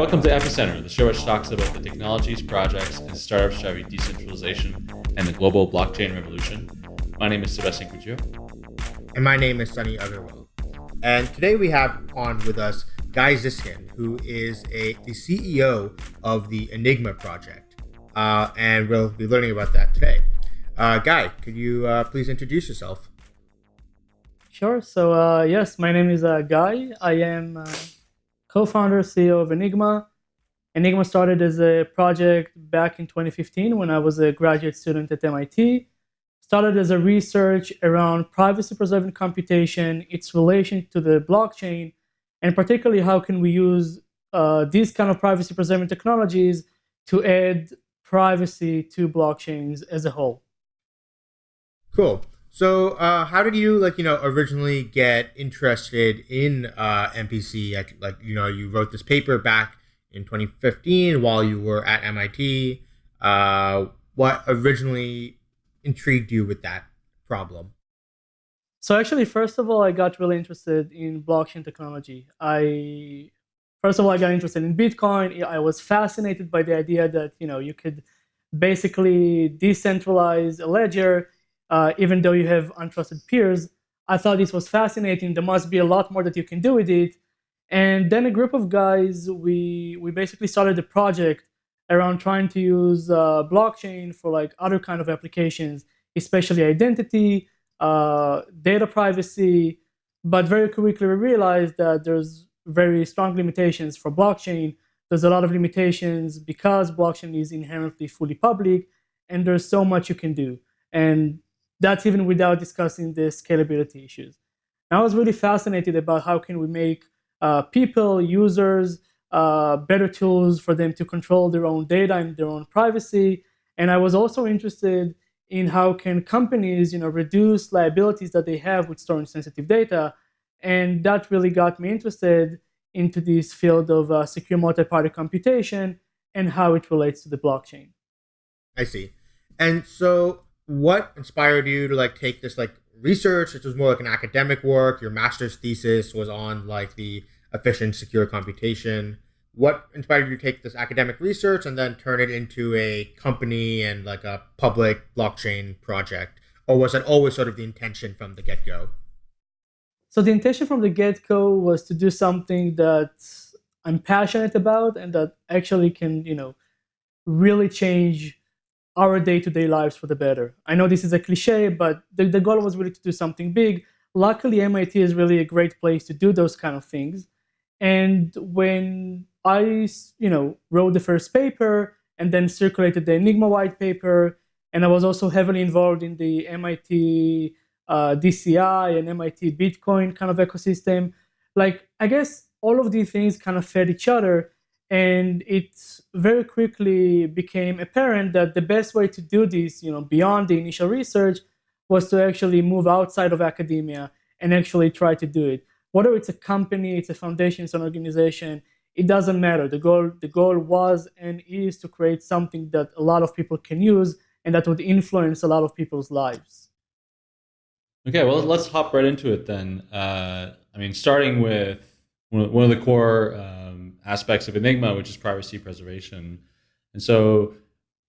welcome to Epicenter, the show which talks about the technologies, projects, and startups driving decentralization and the global blockchain revolution. My name is Sebastien Couture. And my name is Sunny Aggarwal. And today we have on with us Guy Zyskind, who is a the CEO of the Enigma project. Uh, and we'll be learning about that today. Uh, Guy, could you uh, please introduce yourself? Sure. So, uh, yes, my name is uh, Guy. I am uh, co-founder, CEO of Enigma. Enigma started as a project back in 2015 when I was a graduate student at MIT. Started as a research around privacy-preserving computation, its relation to the blockchain, and particularly how can we use uh, these kind of privacy-preserving technologies to add privacy to blockchains as a whole. Cool. So, uh, how did you like you know originally get interested in uh, MPC? Like, you know, you wrote this paper back in 2015 while you were at MIT. Uh, what originally intrigued you with that problem? So actually, first of all, I got really interested in blockchain technology. I first of all, I got interested in Bitcoin. I was fascinated by the idea that you know you could basically decentralize a ledger uh, even though you have untrusted peers. I thought this was fascinating. There must be a lot more that you can do with it. And then a group of guys, we we basically started a project around trying to use uh, blockchain for like other kind of applications, especially identity, uh, data privacy. But very quickly we realized that there's very strong limitations for blockchain. There's a lot of limitations because blockchain is inherently fully public, and there's so much you can do. And that's even without discussing the scalability issues. And I was really fascinated about how can we make uh, people, users, uh, better tools for them to control their own data and their own privacy. And I was also interested in how can companies, you know, reduce liabilities that they have with storing sensitive data. And that really got me interested into this field of uh, secure multi-party computation and how it relates to the blockchain. I see. And so what inspired you to like take this like research? It was more like an academic work. Your master's thesis was on like the efficient secure computation. What inspired you to take this academic research and then turn it into a company and like a public blockchain project? Or was it always sort of the intention from the get-go? So the intention from the get-go was to do something that i'm passionate about and that actually can you know really change our day-to-day lives for the better. I know this is a cliche, but the, the goal was really to do something big. Luckily, MIT is really a great place to do those kind of things. And when I, you know, wrote the first paper and then circulated the Enigma white paper, and I was also heavily involved in the MIT uh, DCI and MIT Bitcoin kind of ecosystem. Like, I guess all of these things kind of fed each other. And it very quickly became apparent that the best way to do this, you know, beyond the initial research, was to actually move outside of academia and actually try to do it. Whether it's a company, it's a foundation, it's an organization, it doesn't matter. The goal, the goal was and is to create something that a lot of people can use and that would influence a lot of people's lives. Okay, well, let's hop right into it then. Uh, I mean, starting with one of the core um, aspects of Enigma, which is privacy preservation. And so,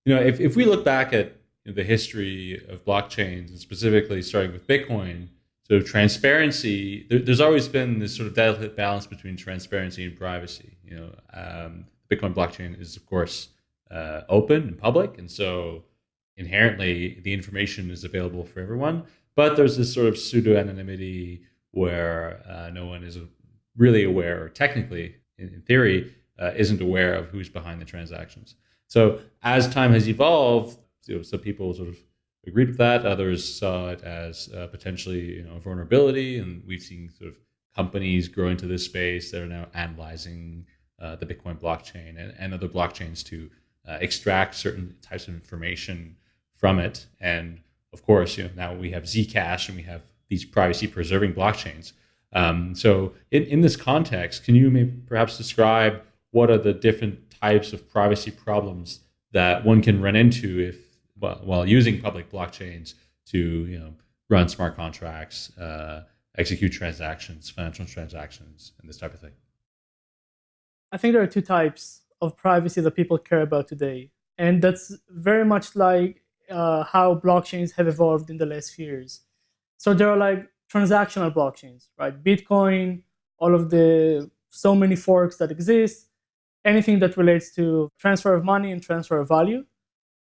you know, if, if we look back at you know, the history of blockchains, and specifically starting with Bitcoin, so transparency, there, there's always been this sort of delicate balance between transparency and privacy. You know, um, Bitcoin blockchain is, of course, uh, open and public, and so inherently the information is available for everyone. But there's this sort of pseudo anonymity where uh, no one is really aware, or technically, in, theory, uh, isn't aware of who's behind the transactions. So as time has evolved, you know, some people sort of agreed with that. Others saw it as uh, potentially you know, a vulnerability, and we've seen sort of companies grow into this space that are now analyzing uh, the Bitcoin blockchain and, and other blockchains to uh, extract certain types of information from it. And of course, you know, now we have Zcash and we have these privacy-preserving blockchains. Um, so in, in this context, can you perhaps describe what are the different types of privacy problems that one can run into if well, while using public blockchains to you know run smart contracts, uh, execute transactions, financial transactions, and this type of thing? I think there are two types of privacy that people care about today. And that's very much like uh, how blockchains have evolved in the last few years. So there are like transactional blockchains, right? Bitcoin, all of the so many forks that exist, anything that relates to transfer of money and transfer of value.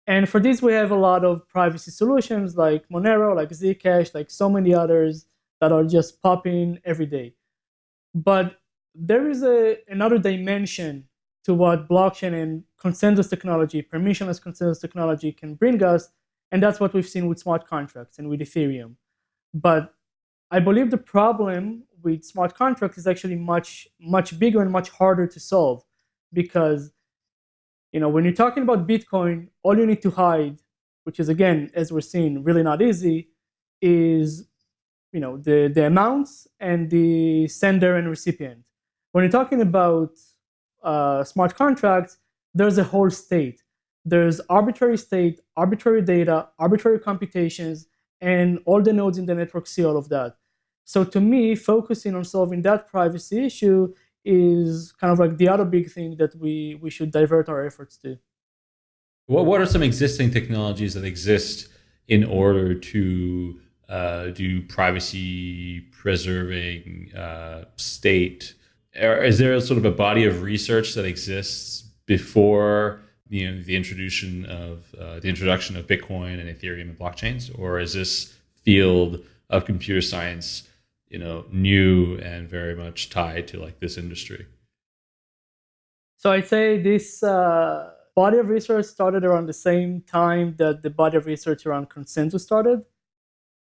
And for this, we have a lot of privacy solutions like Monero, like Zcash, like so many others that are just popping every day. But there is a, another dimension to what blockchain and consensus technology, permissionless consensus technology can bring us. And that's what we've seen with smart contracts and with Ethereum. But I believe the problem with smart contracts is actually much, much bigger and much harder to solve because you know, when you're talking about Bitcoin, all you need to hide, which is again, as we're seeing, really not easy, is you know the, the amounts and the sender and recipient. When you're talking about uh, smart contracts, there's a whole state. There's arbitrary state, arbitrary data, arbitrary computations, and all the nodes in the network see all of that. So to me, focusing on solving that privacy issue is kind of like the other big thing that we, we should divert our efforts to. What, what are some existing technologies that exist in order to uh, do privacy preserving uh, state? Is there a sort of a body of research that exists before you know the introduction of uh, the introduction of Bitcoin and Ethereum and blockchains, or is this field of computer science you know new and very much tied to like this industry? So I'd say this uh, body of research started around the same time that the body of research around consensus started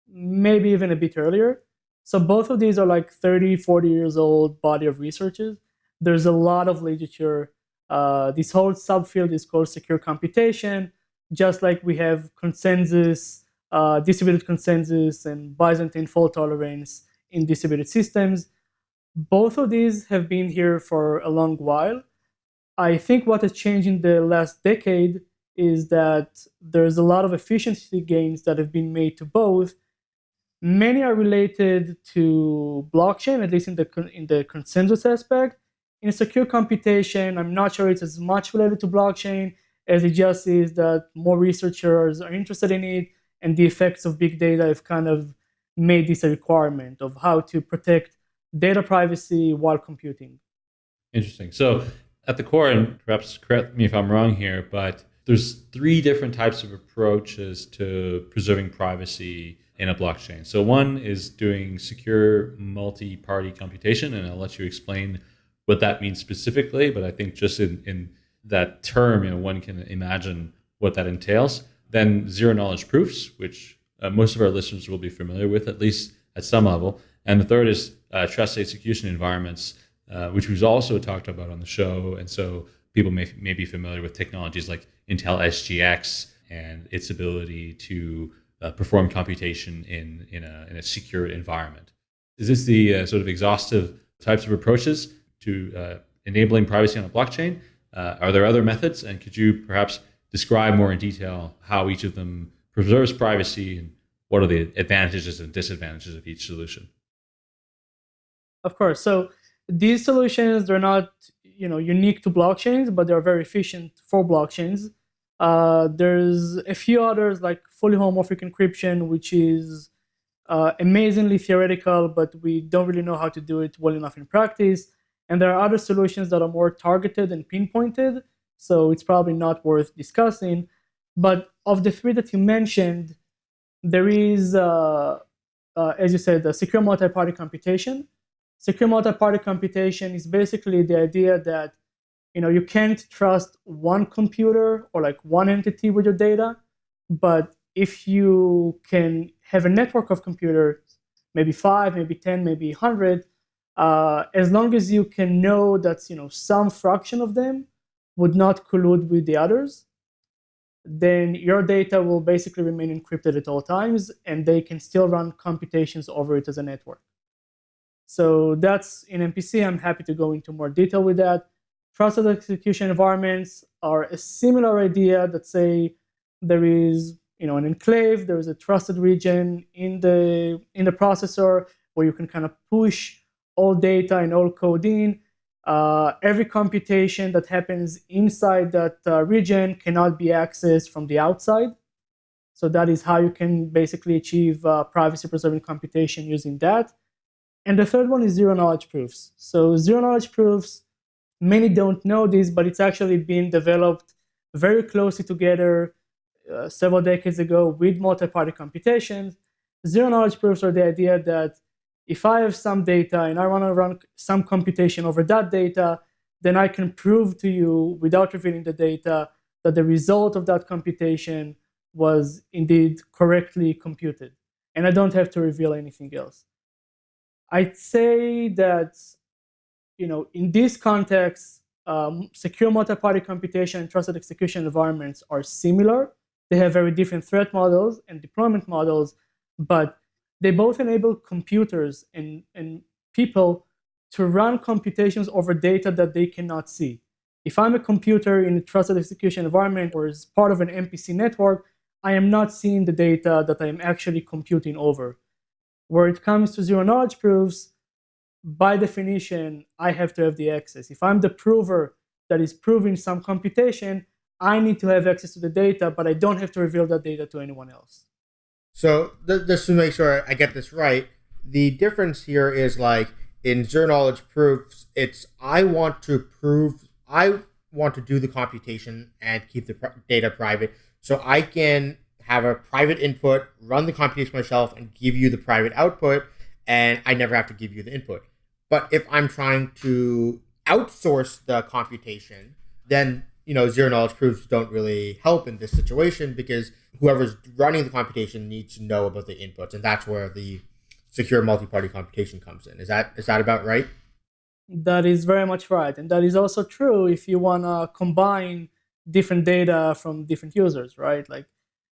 maybe even a bit earlier. So both of these are like 30, 40 years old body of researches. There's a lot of literature. Uh, this whole subfield is called secure computation, just like we have consensus, uh, distributed consensus, and Byzantine fault tolerance in distributed systems. Both of these have been here for a long while. I think what has changed in the last decade is that there's a lot of efficiency gains that have been made to both, Many are related to blockchain, at least in the, in the consensus aspect. In secure computation, I'm not sure it's as much related to blockchain as it just is that more researchers are interested in it and the effects of big data have kind of made this a requirement of how to protect data privacy while computing. Interesting. So at the core, and perhaps correct me if I'm wrong here, but there's three different types of approaches to preserving privacy in a blockchain. So one is doing secure multi-party computation, and I'll let you explain what that means specifically. But I think just in, in that term, you know, one can imagine what that entails. Then zero knowledge proofs, which uh, most of our listeners will be familiar with, at least at some level. And the third is uh, trust execution environments, uh, which we've also talked about on the show. And so people may, may be familiar with technologies like Intel SGX and its ability to uh, perform computation in, in, a, in a secure environment. Is this the uh, sort of exhaustive types of approaches to uh, enabling privacy on a blockchain? Uh, are there other methods? And could you perhaps describe more in detail how each of them preserves privacy and what are the advantages and disadvantages of each solution? Of course. So these solutions, they're not you know, unique to blockchains, but they're very efficient for blockchains. Uh, there's a few others like fully homomorphic encryption, which is uh, amazingly theoretical, but we don't really know how to do it well enough in practice. And there are other solutions that are more targeted and pinpointed, so it's probably not worth discussing. But of the three that you mentioned, there is, uh, uh as you said, the secure multi-party computation. Secure multi-party computation is basically the idea that you know you can't trust one computer or like one entity with your data but if you can have a network of computers maybe five maybe 10 maybe 100 uh, as long as you can know that you know some fraction of them would not collude with the others then your data will basically remain encrypted at all times and they can still run computations over it as a network so that's in MPC. I'm happy to go into more detail with that. Trusted execution environments are a similar idea that say there is you know an enclave, there is a trusted region in the in the processor where you can kind of push all data and all code in. uh, every computation that happens inside that uh, region cannot be accessed from the outside. So that is how you can basically achieve uh, privacy preserving computation using that. And the third one is zero knowledge proofs. So zero knowledge proofs, many don't know this, but it's actually been developed very closely together uh, several decades ago with multi-party computations. Zero knowledge proofs are the idea that if I have some data and I want to run some computation over that data, then I can prove to you without revealing the data that the result of that computation was indeed correctly computed. And I don't have to reveal anything else. I'd say that, you know, in this context, um, secure multi-party computation and trusted execution environments are similar. They have very different threat models and deployment models, but they both enable computers and, and people to run computations over data that they cannot see. If I'm a computer in a trusted execution environment or as part of an MPC network, I am not seeing the data that I am actually computing over. Where it comes to zero knowledge proofs, by definition, I have to have the access. If I'm the prover that is proving some computation, I need to have access to the data, but I don't have to reveal that data to anyone else. So th- just to make sure I get this right, the difference here is like in zero knowledge proofs, it's I want to prove I want to do the computation and keep the pr- data private, so I can have a private input, run the computation myself, and give you the private output, and I never have to give you the input. But if I'm trying to outsource the computation, then you know zero knowledge proofs don't really help in this situation because whoever's running the computation needs to know about the inputs, and that's where the secure multi-party computation comes in. Is that is that about right? That is very much right, and that is also true if you want to combine different data from different users, right? Like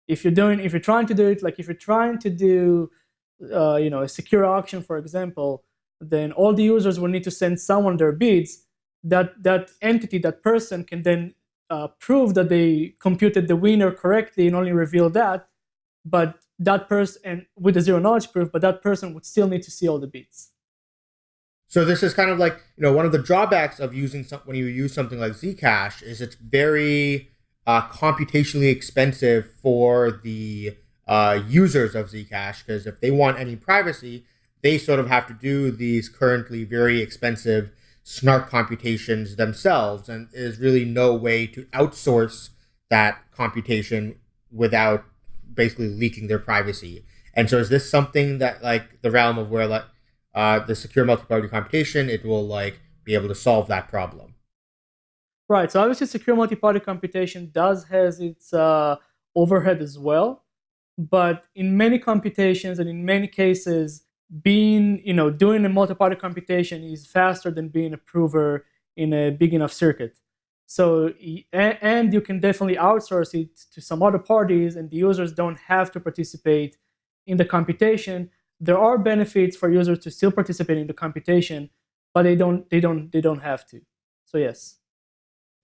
if you're doing, if you're trying to do it, like if you're trying to do, uh, you know, a secure auction, for example, then all the users will need to send someone their bids. That that entity, that person, can then uh, prove that they computed the winner correctly and only reveal that. But that person, and with a zero knowledge proof, but that person would still need to see all the bits. So this is kind of like you know one of the drawbacks of using some, when you use something like Zcash is it's very uh, computationally expensive for the uh, users of Zcash because if they want any privacy, they sort of have to do these currently very expensive snark computations themselves, and there's really no way to outsource that computation without basically leaking their privacy. And so, is this something that like the realm of where like uh, the secure multi-party computation, it will like be able to solve that problem. Right. So obviously, secure multi-party computation does has its uh, overhead as well, but in many computations and in many cases, being you know doing a multi-party computation is faster than being a prover in a big enough circuit. So and you can definitely outsource it to some other parties, and the users don't have to participate in the computation there are benefits for users to still participate in the computation, but they don't they don't they don't have to. So yes.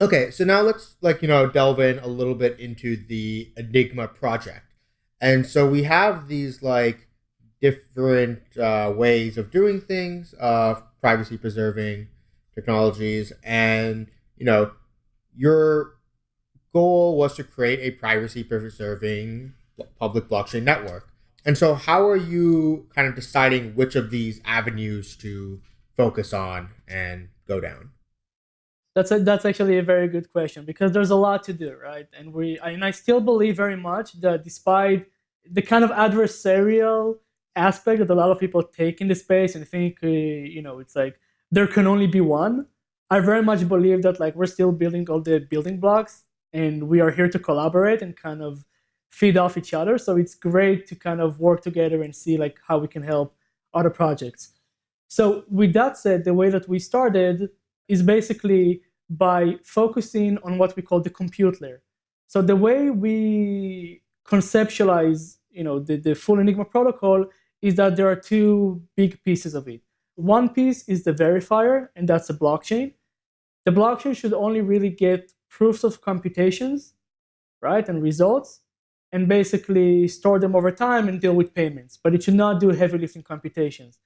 Okay, so now let's like you know delve in a little bit into the Enigma project, and so we have these like different uh, ways of doing things, uh, privacy preserving technologies, and you know your goal was to create a privacy preserving public blockchain network. And so, how are you kind of deciding which of these avenues to focus on and go down? That's a, that's actually a very good question because there's a lot to do, right? And we and I still believe very much that despite the kind of adversarial aspect that a lot of people take in the space and think, uh, you know, it's like there can only be one. I very much believe that like we're still building all the building blocks and we are here to collaborate and kind of feed off each other. So it's great to kind of work together and see like how we can help other projects. So with that said, the way that we started is basically by focusing on what we call the compute layer. So the way we conceptualize, you know, the, the full Enigma protocol is that there are two big pieces of it. One piece is the verifier, and that's a blockchain. The blockchain should only really get proofs of computations, right, and results and basically store them over time and deal with payments. But it should not do heavy lifting computations.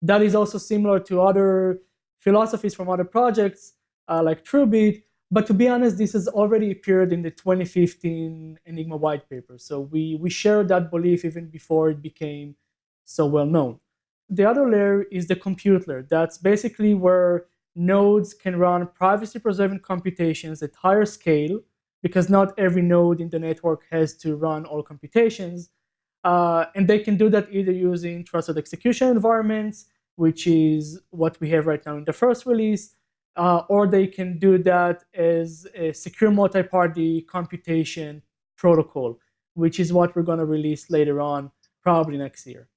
That is also similar to other philosophies from other projects uh, like TrueBit. But to be honest, this has already appeared in the 2015 Enigma white paper. So we, we share that belief even before it became so well known. The other layer is the compute layer. That's basically where nodes can run privacy preserving computations at higher scale because not every node in the network has to run all computations. Uh, and they can do that either using trusted execution environments, which is what we have right now in the first release, uh, or they can do that as a secure multi-party computation protocol, which is what we're going to release later on, probably next year.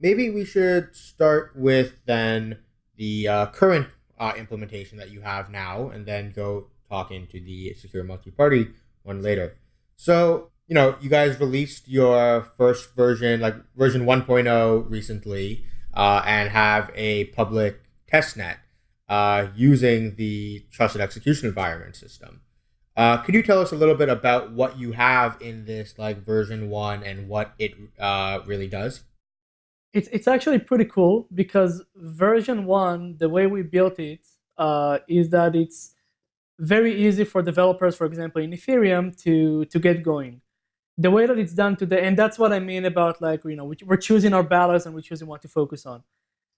Maybe we should start with then the uh, current uh, implementation that you have now, and then go talk into the secure multi-party one later. So, you know, you guys released your first version, like version 1.0 recently, uh, and have a public testnet uh, using the trusted execution environment system. Uh, could you tell us a little bit about what you have in this like version one and what it uh, really does? It's it's actually pretty cool because version one, the way we built it, uh, is that it's very easy for developers, for example, in Ethereum to, to get going. The way that it's done today, and that's what I mean about like, you know, we're choosing our battles and we're choosing what to focus on.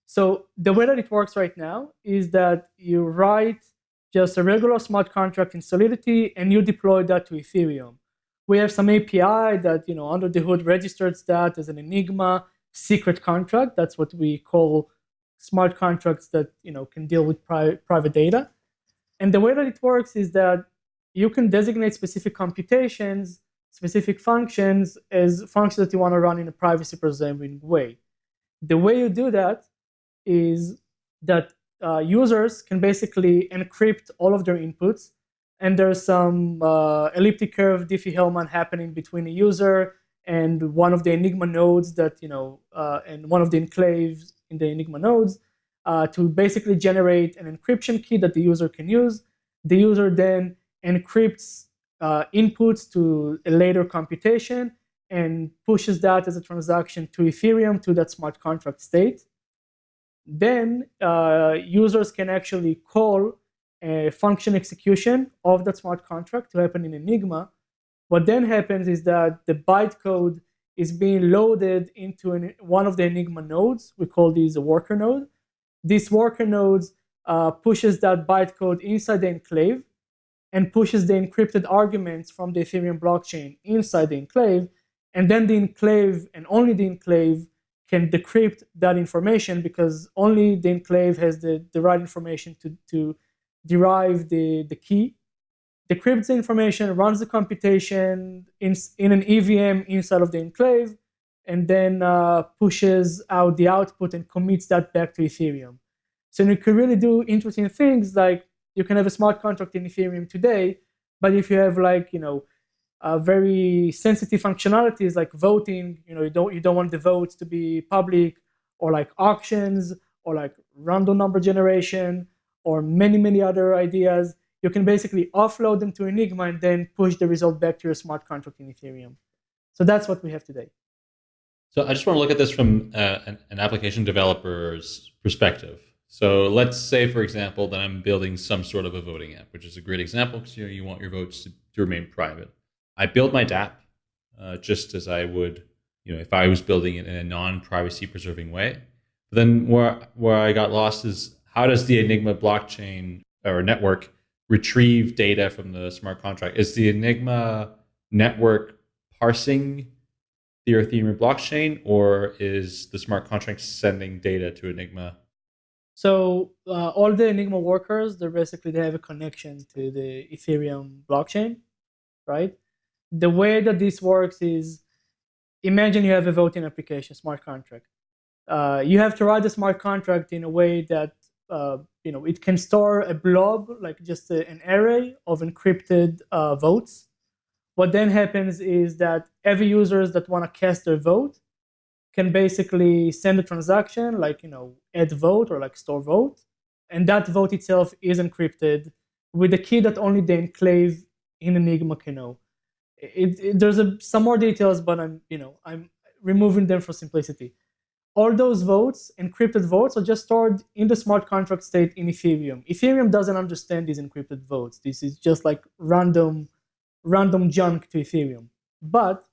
So the way that it works right now is that you write just a regular smart contract in Solidity and you deploy that to Ethereum. We have some API that, you know, under the hood registers that as an Enigma secret contract. That's what we call smart contracts that, you know, can deal with pri private data. And the way that it works is that you can designate specific computations, specific functions as functions that you want to run in a privacy preserving way. The way you do that is that uh, users can basically encrypt all of their inputs and there's some uh, elliptic curve Diffie-Hellman happening between a user and one of the Enigma nodes that, you know, uh, and one of the enclaves in the Enigma nodes uh, to basically generate an encryption key that the user can use. The user then encrypts uh, inputs to a later computation and pushes that as a transaction to Ethereum to that smart contract state. Then uh, users can actually call a function execution of that smart contract to happen in Enigma. What then happens is that the bytecode is being loaded into an, one of the Enigma nodes. We call these a worker node. This worker node uh, pushes that bytecode inside the enclave and pushes the encrypted arguments from the Ethereum blockchain inside the enclave. And then the enclave and only the enclave can decrypt that information because only the enclave has the, the right information to, to derive the, the key. Decrypts the information, runs the computation in, in an EVM inside of the enclave, and then uh, pushes out the output and commits that back to Ethereum. So you can really do interesting things like you can have a smart contract in Ethereum today, but if you have like, you know, uh, very sensitive functionalities like voting, you know, you don't you don't want the votes to be public, or like auctions, or like random number generation, or many many other ideas. You can basically offload them to Enigma and then push the result back to your smart contract in Ethereum. So that's what we have today. So I just want to look at this from uh, an, an, application developer's perspective. So let's say, for example, that I'm building some sort of a voting app, which is a great example because you, know, you want your votes to, to remain private. I build my DApp uh, just as I would, you know, if I was building it in a non-privacy preserving way. But then where where I got lost is how does the Enigma blockchain or network retrieve data from the smart contract? Is the Enigma network parsing the Ethereum blockchain, or is the smart contract sending data to Enigma? So uh, all the Enigma workers, they're basically they have a connection to the Ethereum blockchain, right? The way that this works is, imagine you have a voting application, smart contract. Uh, you have to write the smart contract in a way that uh, you know it can store a blob, like just a, an array of encrypted uh, votes what then happens is that every users that want to cast their vote can basically send a transaction like, you know, add vote or like store vote. And that vote itself is encrypted with a key that only the enclave in Enigma can know. It, it, there's a, some more details, but I'm, you know, I'm removing them for simplicity. All those votes, encrypted votes, are just stored in the smart contract state in Ethereum. Ethereum doesn't understand these encrypted votes. This is just like random, random junk to Ethereum. But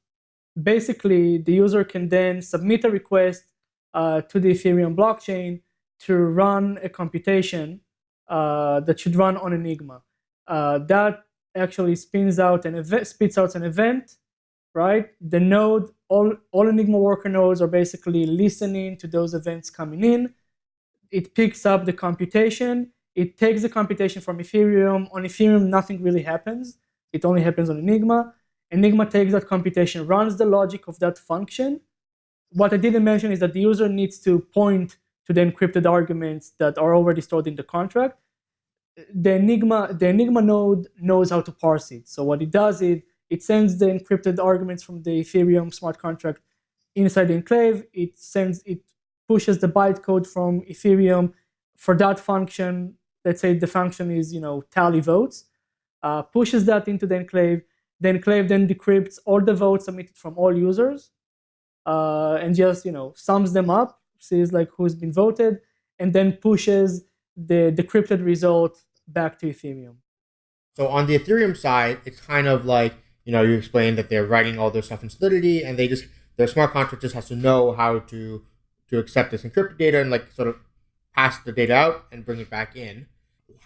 basically, the user can then submit a request uh, to the Ethereum blockchain to run a computation uh, that should run on Enigma. Uh, that actually spins out an event, spits out an event, right? The node, all, all Enigma worker nodes are basically listening to those events coming in. It picks up the computation. It takes the computation from Ethereum. On Ethereum, nothing really happens. It only happens on Enigma. Enigma takes that computation, runs the logic of that function. What I didn't mention is that the user needs to point to the encrypted arguments that are already stored in the contract. The Enigma, the Enigma node knows how to parse it. So what it does is it sends the encrypted arguments from the Ethereum smart contract inside the enclave. It sends it pushes the bytecode from Ethereum for that function. Let's say the function is you know tally votes, uh, pushes that into the enclave. The enclave then decrypts all the votes submitted from all users, uh, and just you know sums them up sees like who's been voted, and then pushes the decrypted result back to Ethereum. So on the Ethereum side, it's kind of like you know you explained that they're writing all their stuff in Solidity, and they just their smart contract just has to know how to to accept this encrypted data and like sort of pass the data out and bring it back in.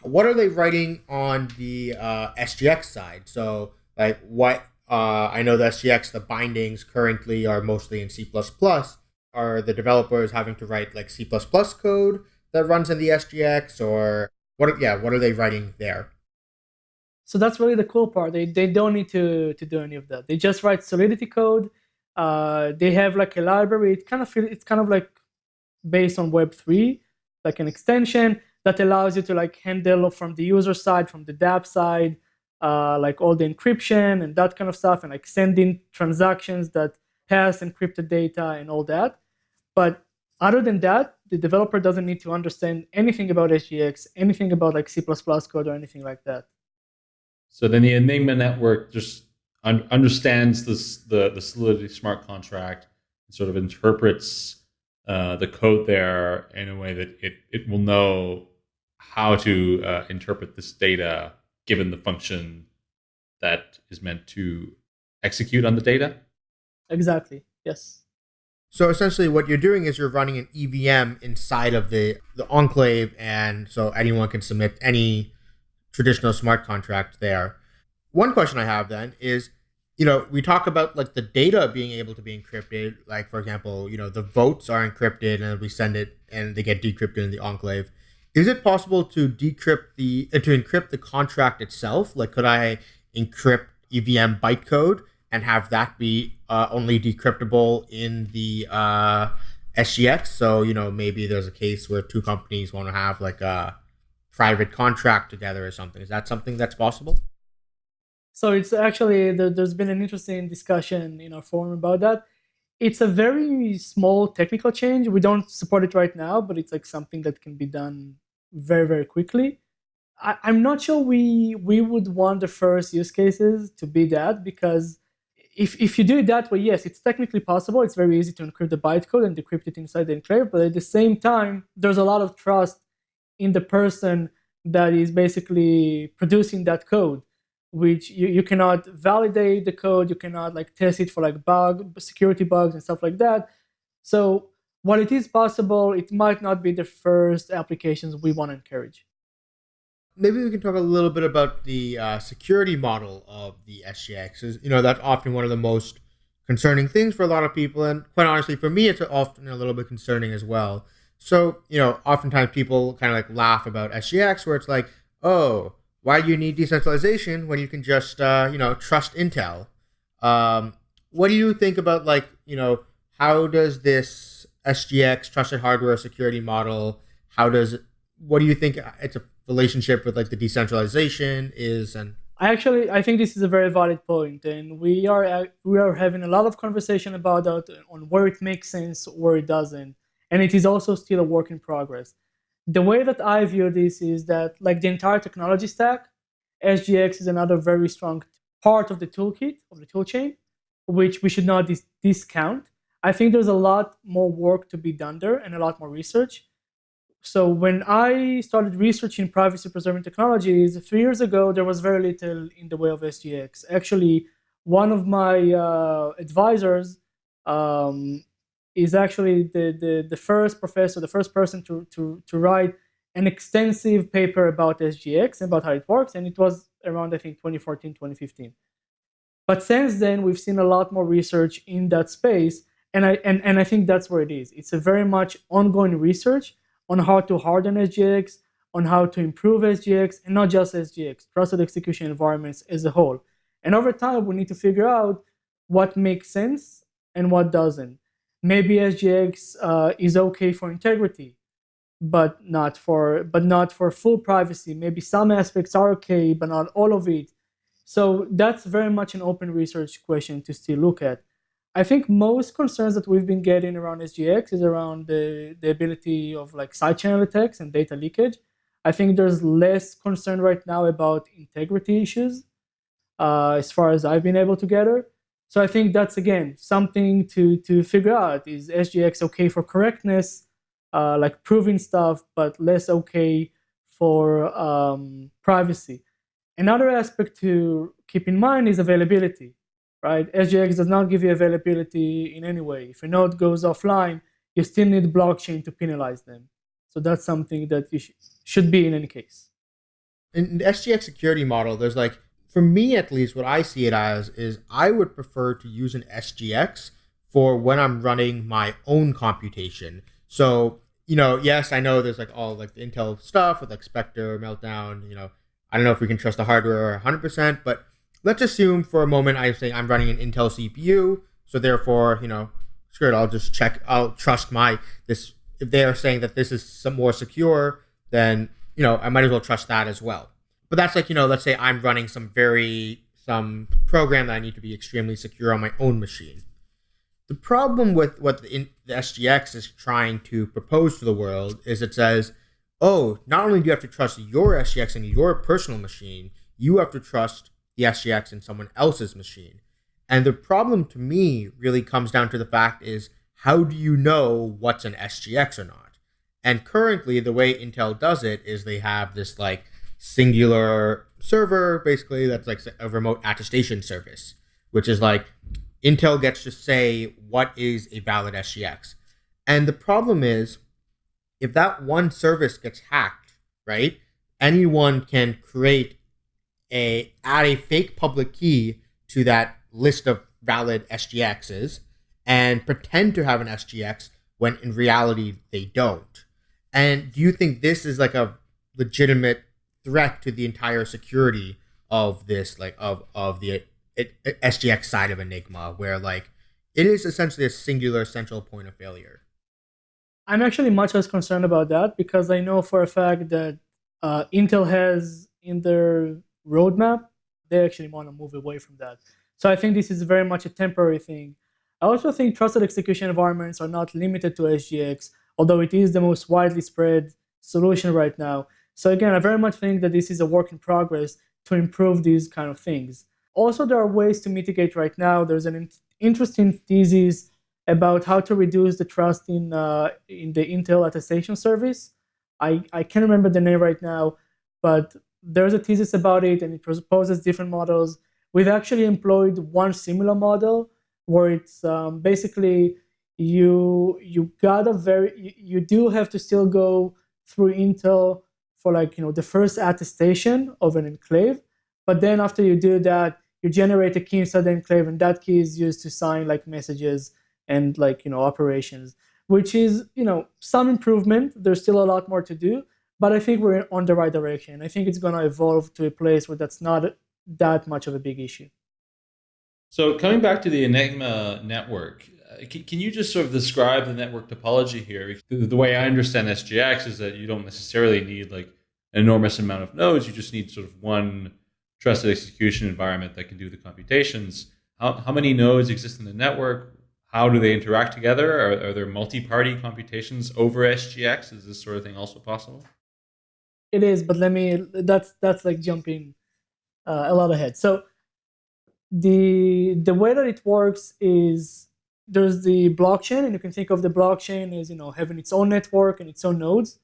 What are they writing on the uh, SGX side? So like what uh, I know the SGX, the bindings currently are mostly in C++ are the developers having to write like C++ code that runs in the SGX or what yeah, what are they writing there? So that's really the cool part. They, they don't need to, to do any of that. They just write Solidity code. Uh, they have like a library. It kind of it's kind of like based on Web3, like an extension that allows you to like handle from the user side, from the dApp side, uh, like all the encryption and that kind of stuff, and like sending transactions that pass encrypted data and all that. But other than that, the developer doesn't need to understand anything about SGX, anything about like C++ code or anything like that. So then the Enigma network just un- understands this, the, the Solidity smart contract and sort of interprets uh, the code there in a way that it, it will know how to uh, interpret this data given the function that is meant to execute on the data? Exactly, yes. So essentially, what you're doing is you're running an EVM inside of the the enclave, and so anyone can submit any traditional smart contract there. One question I have then is, you know, we talk about like the data being able to be encrypted. Like for example, you know, the votes are encrypted, and we send it, and they get decrypted in the enclave. Is it possible to decrypt the uh, to encrypt the contract itself? Like, could I encrypt EVM bytecode and have that be uh, only decryptable in the uh, SGX. So you know maybe there's a case where two companies want to have like a private contract together or something. Is that something that's possible? So it's actually there's been an interesting discussion in our forum about that. It's a very small technical change. We don't support it right now, but it's like something that can be done very very quickly. I, I'm not sure we we would want the first use cases to be that because if, if you do it that way, yes, it's technically possible. It's very easy to encrypt the bytecode and decrypt it inside the enclave. But at the same time, there's a lot of trust in the person that is basically producing that code, which you, you cannot validate the code. You cannot like test it for like bug, security bugs and stuff like that. So while it is possible, it might not be the first applications we want to encourage maybe we can talk a little bit about the uh, security model of the SGX. You know, that's often one of the most concerning things for a lot of people, and quite honestly, for me, it's often a little bit concerning as well. So, you know, oftentimes people kind of like laugh about SGX, where it's like, oh, why do you need decentralization when you can just, uh, you know, trust Intel? Um, what do you think about like, you know, how does this SGX trusted hardware security model? How does what do you think it's a relationship with like the decentralization is and I actually I think this is a very valid point, and we are uh, we are having a lot of conversation about that on where it makes sense, where it doesn't, and it is also still a work in progress. The way that I view this is that like the entire technology stack, SGX is another very strong part of the toolkit of the toolchain, which we should not dis- discount. I think there's a lot more work to be done there and a lot more research. So when I started researching privacy preserving technologies three years ago, there was very little in the way of SGX. Actually, one of my uh, advisors um, is actually the, the, the first professor, the first person to, to, to write an extensive paper about SGX and about how it works. And it was around, I think, 2014, 2015. But since then, we've seen a lot more research in that space. And I, and, and I think that's where it is. It's a very much ongoing research on how to harden SGX, on how to improve SGX, and not just SGX, trusted execution environments as a whole. And over time, we need to figure out what makes sense and what doesn't. Maybe SGX uh, is okay for integrity, but not for but not for full privacy. Maybe some aspects are okay, but not all of it. So that's very much an open research question to still look at. I think most concerns that we've been getting around SGX is around the, the ability of like side channel attacks and data leakage. I think there's less concern right now about integrity issues uh, as far as I've been able to gather. So I think that's again something to to figure out: is SGX okay for correctness, uh, like proving stuff, but less okay for um, privacy. Another aspect to keep in mind is availability right? SGX does not give you availability in any way. If a node goes offline, you still need blockchain to penalize them. So that's something that you sh- should be in any case. In the SGX security model, there's like, for me at least, what I see it as is I would prefer to use an SGX for when I'm running my own computation. So, you know, yes, I know there's like all like the Intel stuff with like Spectre, Meltdown, you know, I don't know if we can trust the hardware 100%, but let's assume for a moment I say I'm running an Intel CPU, so therefore, you know, screw it, I'll just check, I'll trust my this. If they are saying that this is some more secure, then you know I might as well trust that as well. But that's like you know, let's say I'm running some very some program that I need to be extremely secure on my own machine. The problem with what the, the SGX is trying to propose to the world is it says, oh, not only do you have to trust your SGX and your personal machine, you have to trust the SGX in someone else's machine. And the problem to me really comes down to the fact is how do you know what's an SGX or not? And currently, the way Intel does it is they have this like singular server, basically, that's like a remote attestation service, which is like Intel gets to say what is a valid SGX. And the problem is, if that one service gets hacked, right, anyone can create a add a fake public key to that list of valid SGXs and pretend to have an SGX when in reality they don't. And do you think this is like a legitimate threat to the entire security of this like of of the SGX side of Enigma where like it is essentially a singular central point of failure? I'm actually much less concerned about that because I know for a fact that uh, Intel has in their roadmap, they actually want to move away from that. So I think this is very much a temporary thing. I also think trusted execution environments are not limited to SGX, although it is the most widely spread solution right now. So again, I very much think that this is a work in progress to improve these kind of things. Also, there are ways to mitigate right now. There's an in- interesting thesis about how to reduce the trust in uh, in the Intel attestation service. I, I can't remember the name right now, but there's a thesis about it and it proposes different models. We've actually employed one similar model where it's um, basically you you got a very you, you do have to still go through Intel for like you know the first attestation of an enclave, but then after you do that, you generate a key inside the enclave, and that key is used to sign like messages and like you know operations, which is you know some improvement. There's still a lot more to do, but I think we're on the right direction. I think it's going to evolve to a place where that's not that much of a big issue. So coming back to the Enigma network, uh, can you just sort of describe the network topology here? The way I understand SGX is that you don't necessarily need like an enormous amount of nodes. You just need sort of one trusted execution environment that can do the computations. How, how many nodes exist in the network? How do they interact together? Are, are there multi-party computations over SGX? Is this sort of thing also possible? it is, but let me. That's that's like jumping uh, a lot ahead. So the the way that it works is there's the blockchain, and you can think of the blockchain as you know having its own network and its own nodes.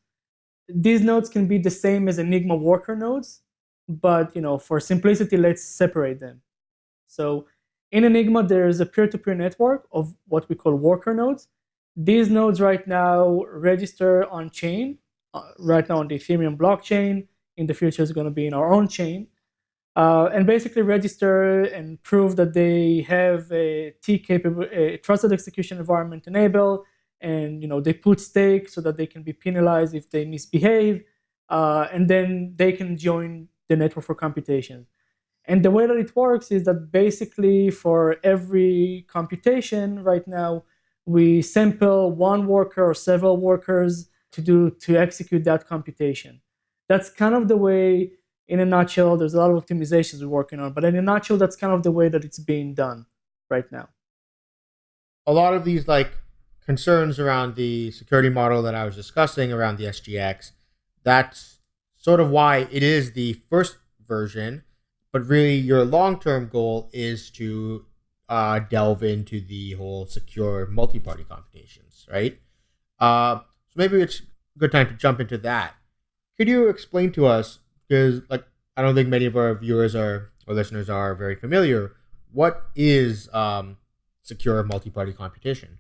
These nodes can be the same as Enigma worker nodes, but you know for simplicity, let's separate them. So in Enigma, there is a peer-to-peer network of what we call worker nodes. These nodes right now register on chain, uh, right now on the Ethereum blockchain. In the future, is going to be in our own chain uh, and basically register and prove that they have a TEE capable, a trusted execution environment enabled, and you know they put stake so that they can be penalized if they misbehave, uh, and then they can join the network for computation. And the way that it works is that basically for every computation right now, we sample one worker or several workers to do to execute that computation. That's kind of the way in a nutshell, there's a lot of optimizations we're working on, but in a nutshell, that's kind of the way that it's being done right now. A lot of these like concerns around the security model that I was discussing around the SGX, that's sort of why it is the first version, but really your long-term goal is to uh, delve into the whole secure multi-party computations, right? Uh, so maybe it's a good time to jump into that. Could you explain to us because like I don't think many of our viewers are or listeners are very familiar. What is um, secure multi-party computation?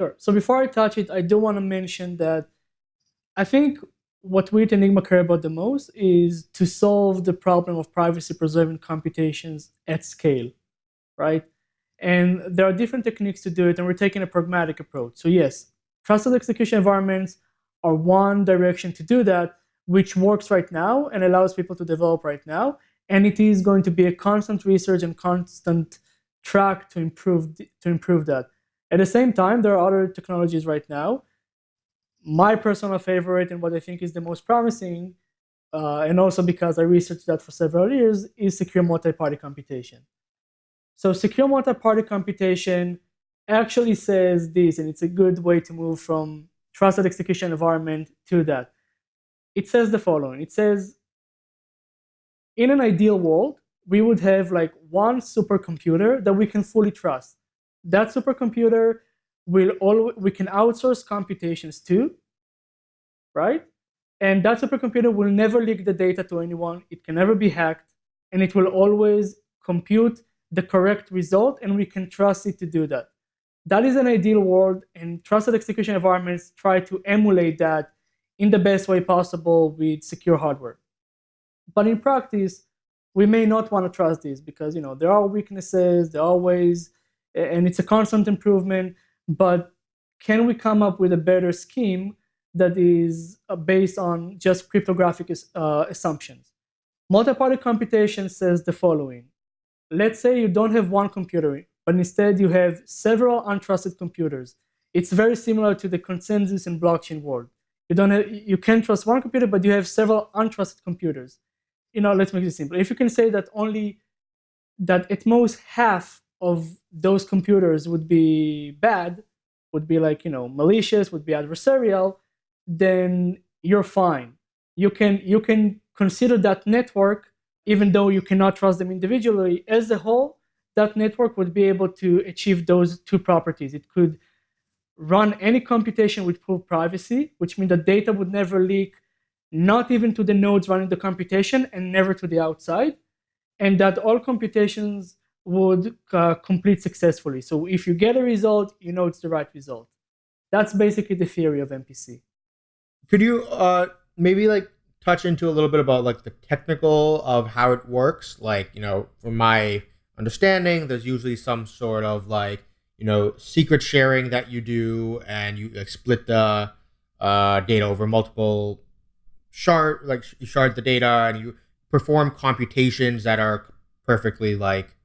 Sure. So before I touch it, I do want to mention that I think what we at Enigma care about the most is to solve the problem of privacy-preserving computations at scale, right? And there are different techniques to do it, and we're taking a pragmatic approach. So yes, trusted execution environments are one direction to do that, which works right now and allows people to develop right now. And it is going to be a constant research and constant track to improve to improve that. At the same time, there are other technologies right now. My personal favorite and what I think is the most promising, uh, and also because I researched that for several years, is secure multi-party computation. So secure multi-party computation actually says this, and it's a good way to move from trusted execution environment to that it says the following. It says, in an ideal world, we would have like one supercomputer that we can fully trust. That supercomputer will all we can outsource computations to, right? And that supercomputer will never leak the data to anyone. It can never be hacked, and it will always compute the correct result, and we can trust it to do that. That is an ideal world, and trusted execution environments try to emulate that in the best way possible with secure hardware. But in practice, we may not want to trust these because you know there are weaknesses, there are ways, and it's a constant improvement. But can we come up with a better scheme that is uh, based on just cryptographic uh, assumptions? Multi-party computation says the following. Let's say you don't have one computer, but instead you have several untrusted computers. It's very similar to the consensus in blockchain world. You don't have, you can trust one computer, but you have several untrusted computers. You know, let's make it simple. If you can say that only that at most half of those computers would be bad, would be like you know malicious, would be adversarial, then you're fine. You can you can consider that network, even though you cannot trust them individually, as a whole, that network would be able to achieve those two properties. It could run any computation with full privacy, which means the data would never leak, not even to the nodes running the computation and never to the outside, and that all computations would uh, complete successfully. So if you get a result, you know it's the right result. That's basically the theory of MPC. Could you uh, maybe like touch into a little bit about like the technical of how it works? Like, you know, from my understanding, there's usually some sort of like you know secret sharing that you do and you like split the uh, data over multiple shard like you shard the data and you perform computations that are perfectly like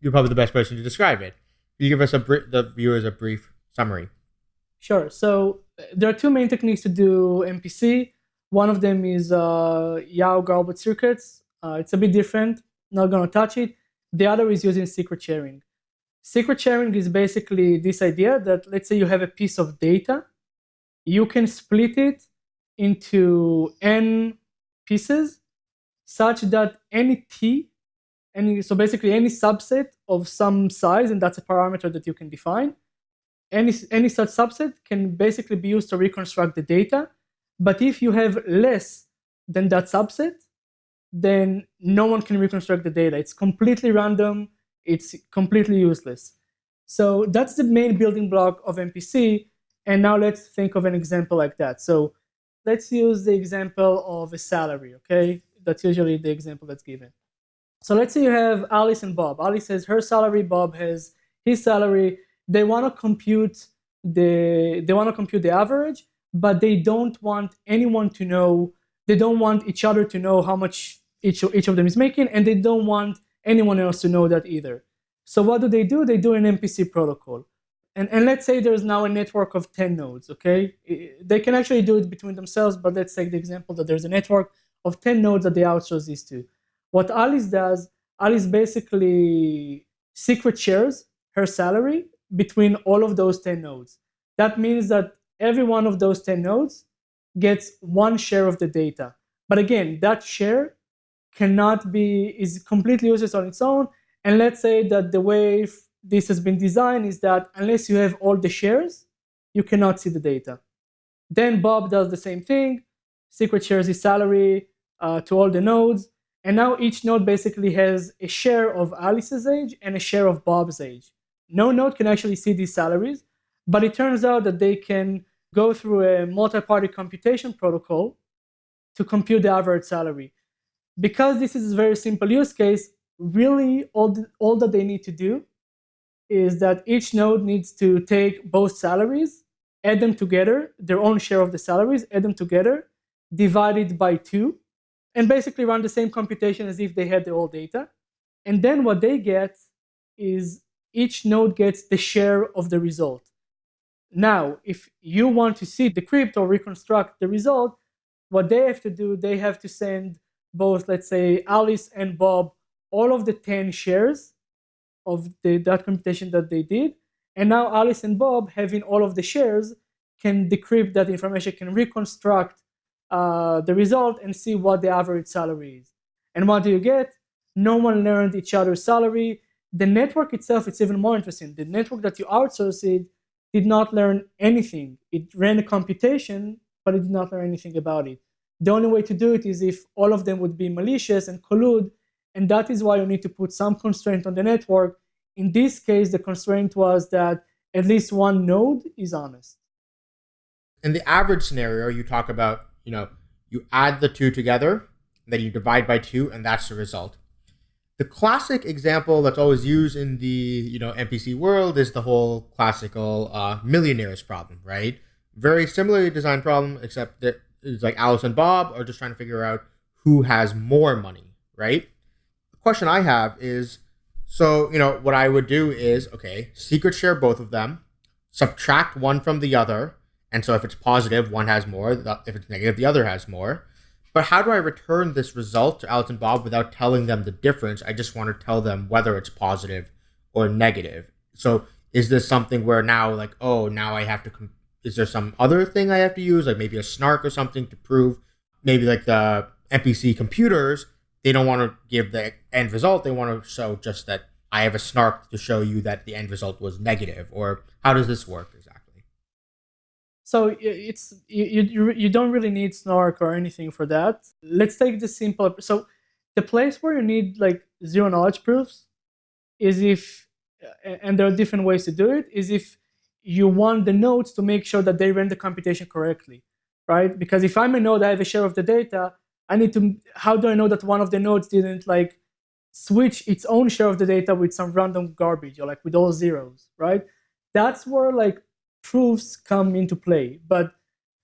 you're probably the best person to describe it. Can you give us a the viewers a brief summary? Sure. So there are two main techniques to do mpc one of them is uh, yao garbled circuits. Uh, it's a bit different not going to touch it. The other is using secret sharing Secret sharing is basically this idea that let's say you have a piece of data, you can split it into n pieces such that any t any so basically any subset of some size, and that's a parameter that you can define. Any any such subset can basically be used to reconstruct the data. But if you have less than that subset, then no one can reconstruct the data. It's completely random. It's completely useless. So that's the main building block of MPC. And now let's think of an example like that. So let's use the example of a salary, okay? That's usually the example that's given. So let's say you have Alice and Bob. Alice has her salary, Bob has his salary. They want to compute the they want to compute the average, but they don't want anyone to know. They don't want each other to know how much each each of them is making, and they don't want anyone else to know that either. So what do they do? They do an MPC protocol. And, and let's say there's now a network of 10 nodes, okay? They can actually do it between themselves, but let's take the example that there's a network of 10 nodes that they outsource this to. What Alice does, Alice basically secret shares her salary between all of those 10 nodes. That means that every one of those 10 nodes gets one share of the data. But again, that share cannot be, is completely useless on its own. And let's say that the way this has been designed is that unless you have all the shares, you cannot see the data. Then Bob does the same thing, secret shares his salary uh, to all the nodes. And now each node basically has a share of Alice's age and a share of Bob's age. No node can actually see these salaries, but it turns out that they can go through a multi-party computation protocol to compute the average salary. Because this is a very simple use case, really all, the, all that they need to do is that each node needs to take both salaries, add them together, their own share of the salaries, add them together, divide it by two, and basically run the same computation as if they had the old data. And then what they get is each node gets the share of the result. Now, if you want to see decrypt or reconstruct the result, what they have to do, they have to send both, let's say, Alice and Bob all of the 10 shares of the, that computation that they did. And now Alice and Bob, having all of the shares, can decrypt that information, can reconstruct uh, the result and see what the average salary is. And what do you get? No one learned each other's salary. The network itself, it's even more interesting. The network that you outsourced did not learn anything. It ran a computation, but it did not learn anything about it. The only way to do it is if all of them would be malicious and collude and that is why you need to put some constraint on the network. In this case, the constraint was that at least one node is honest. In the average scenario, you talk about, you know, you add the two together, then you divide by two, and that's the result. The classic example that's always used in the you know MPC world is the whole classical uh, millionaires problem, right? Very similarly designed problem, except that it's like Alice and Bob are just trying to figure out who has more money, right? The question I have is so, you know, what I would do is okay, secret share both of them, subtract one from the other. And so if it's positive, one has more. If it's negative, the other has more. But how do I return this result to Alice and Bob without telling them the difference? I just want to tell them whether it's positive or negative. So is this something where now, like, oh, now I have to, is there some other thing I have to use, like maybe a snark or something to prove, maybe like the MPC computers they don't want to give the end result. They want to show just that I have a snark to show you that the end result was negative. Or how does this work exactly? So it's you you, you don't really need snark or anything for that. Let's take the simple. So the place where you need like zero knowledge proofs is if, and there are different ways to do it. Is if you want the nodes to make sure that they ran the computation correctly, right? Because if I'm a node, I have a share of the data I need to, how do I know that one of the nodes didn't like switch its own share of the data with some random garbage or like with all zeros, right? That's where like proofs come into play. But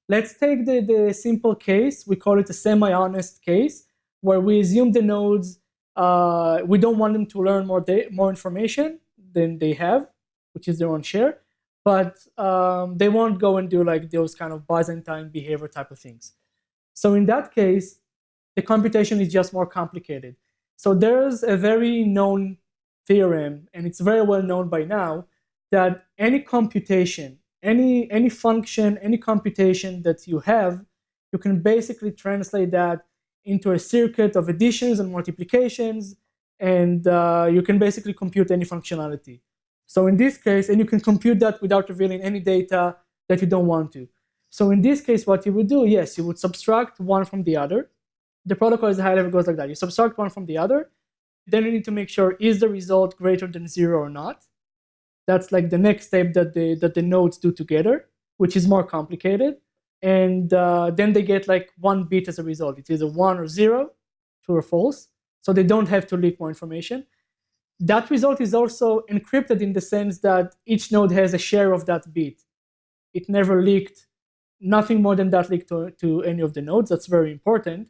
let's take the, the simple case, we call it a semi-honest case, where we assume the nodes, uh, we don't want them to learn more, more information than they have, which is their own share, but um, they won't go and do like those kind of Byzantine behavior type of things. So in that case, the computation is just more complicated. So there's a very known theorem, and it's very well known by now, that any computation, any, any function, any computation that you have, you can basically translate that into a circuit of additions and multiplications, and uh, you can basically compute any functionality. So in this case, and you can compute that without revealing any data that you don't want to. So in this case, what you would do, yes, you would subtract one from the other. The protocol a high level goes like that. You subtract one from the other. Then you need to make sure is the result greater than zero or not. That's like the next step that the that the nodes do together, which is more complicated. And uh, then they get like one bit as a result. It's either one or zero, true or false. So they don't have to leak more information. That result is also encrypted in the sense that each node has a share of that bit. It never leaked, nothing more than that leaked to, to any of the nodes. That's very important.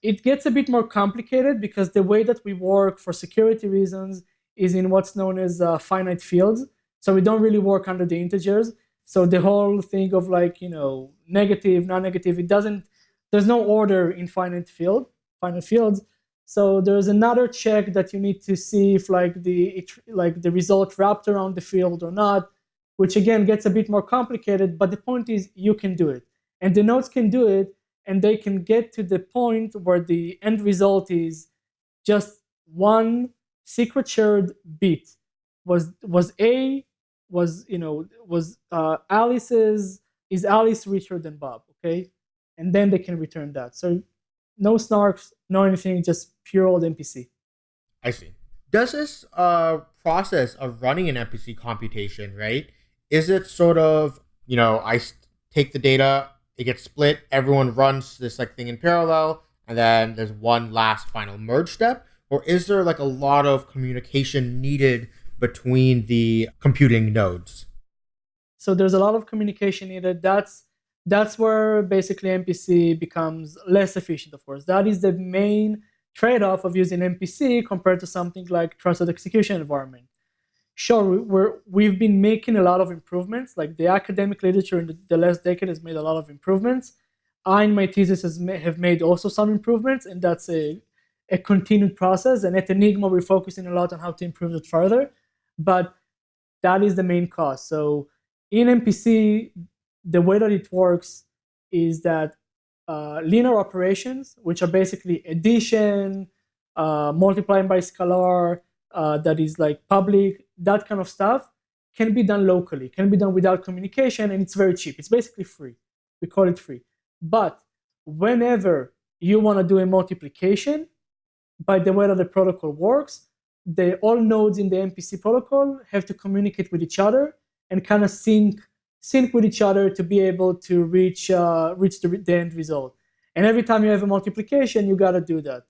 It gets a bit more complicated because the way that we work for security reasons is in what's known as uh, finite fields. So we don't really work under the integers. So the whole thing of like, you know, negative, non-negative, it doesn't, there's no order in finite field, finite fields. So there's another check that you need to see if like the like the result wrapped around the field or not, which again gets a bit more complicated. But the point is you can do it, and the nodes can do it, and they can get to the point where the end result is just one secret shared bit. Was was A was you know was uh, Alice's is Alice richer than Bob? Okay, and then they can return that. So no snarks, no anything, just pure old MPC. I see. Does this uh, process of running an MPC computation, right? Is it sort of, you know, I take the data, it gets split, everyone runs this like thing in parallel, and then there's one last final merge step? Or is there like a lot of communication needed between the computing nodes? So there's a lot of communication needed. That's that's where basically MPC becomes less efficient, of course. That is the main trade-off of using MPC compared to something like trusted execution environment. Sure, we're, we've been making a lot of improvements, like the academic literature in the, the last decade has made a lot of improvements. I, in my thesis, has have made also some improvements, and that's a, a continued process. And at Enigma, we're focusing a lot on how to improve it further. But that is the main cost. So in MPC, the way that it works is that uh, linear operations, which are basically addition, uh, multiplying by scalar, uh, that is like public, that kind of stuff, can be done locally, can be done without communication, and it's very cheap. It's basically free. We call it free. But whenever you want to do a multiplication, by the way that the protocol works, the all nodes in the MPC protocol have to communicate with each other and kind of sync sync with each other to be able to reach uh, reach the, the end result. And every time you have a multiplication, you got to do that.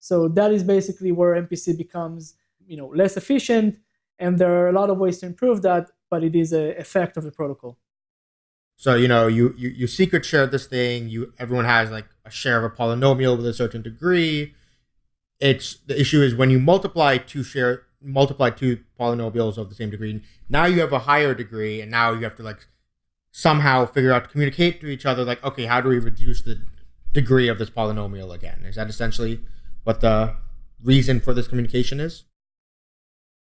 So that is basically where MPC becomes you know less efficient, and there are a lot of ways to improve that, but it is a effect of the protocol. So you know you you, you secret share this thing. You everyone has like a share of a polynomial with a certain degree. It's the issue is when you multiply two share multiply two polynomials of the same degree. Now you have a higher degree, and now you have to like somehow figure out to communicate to each other like okay how do we reduce the degree of this polynomial again? Is that essentially what the reason for this communication is?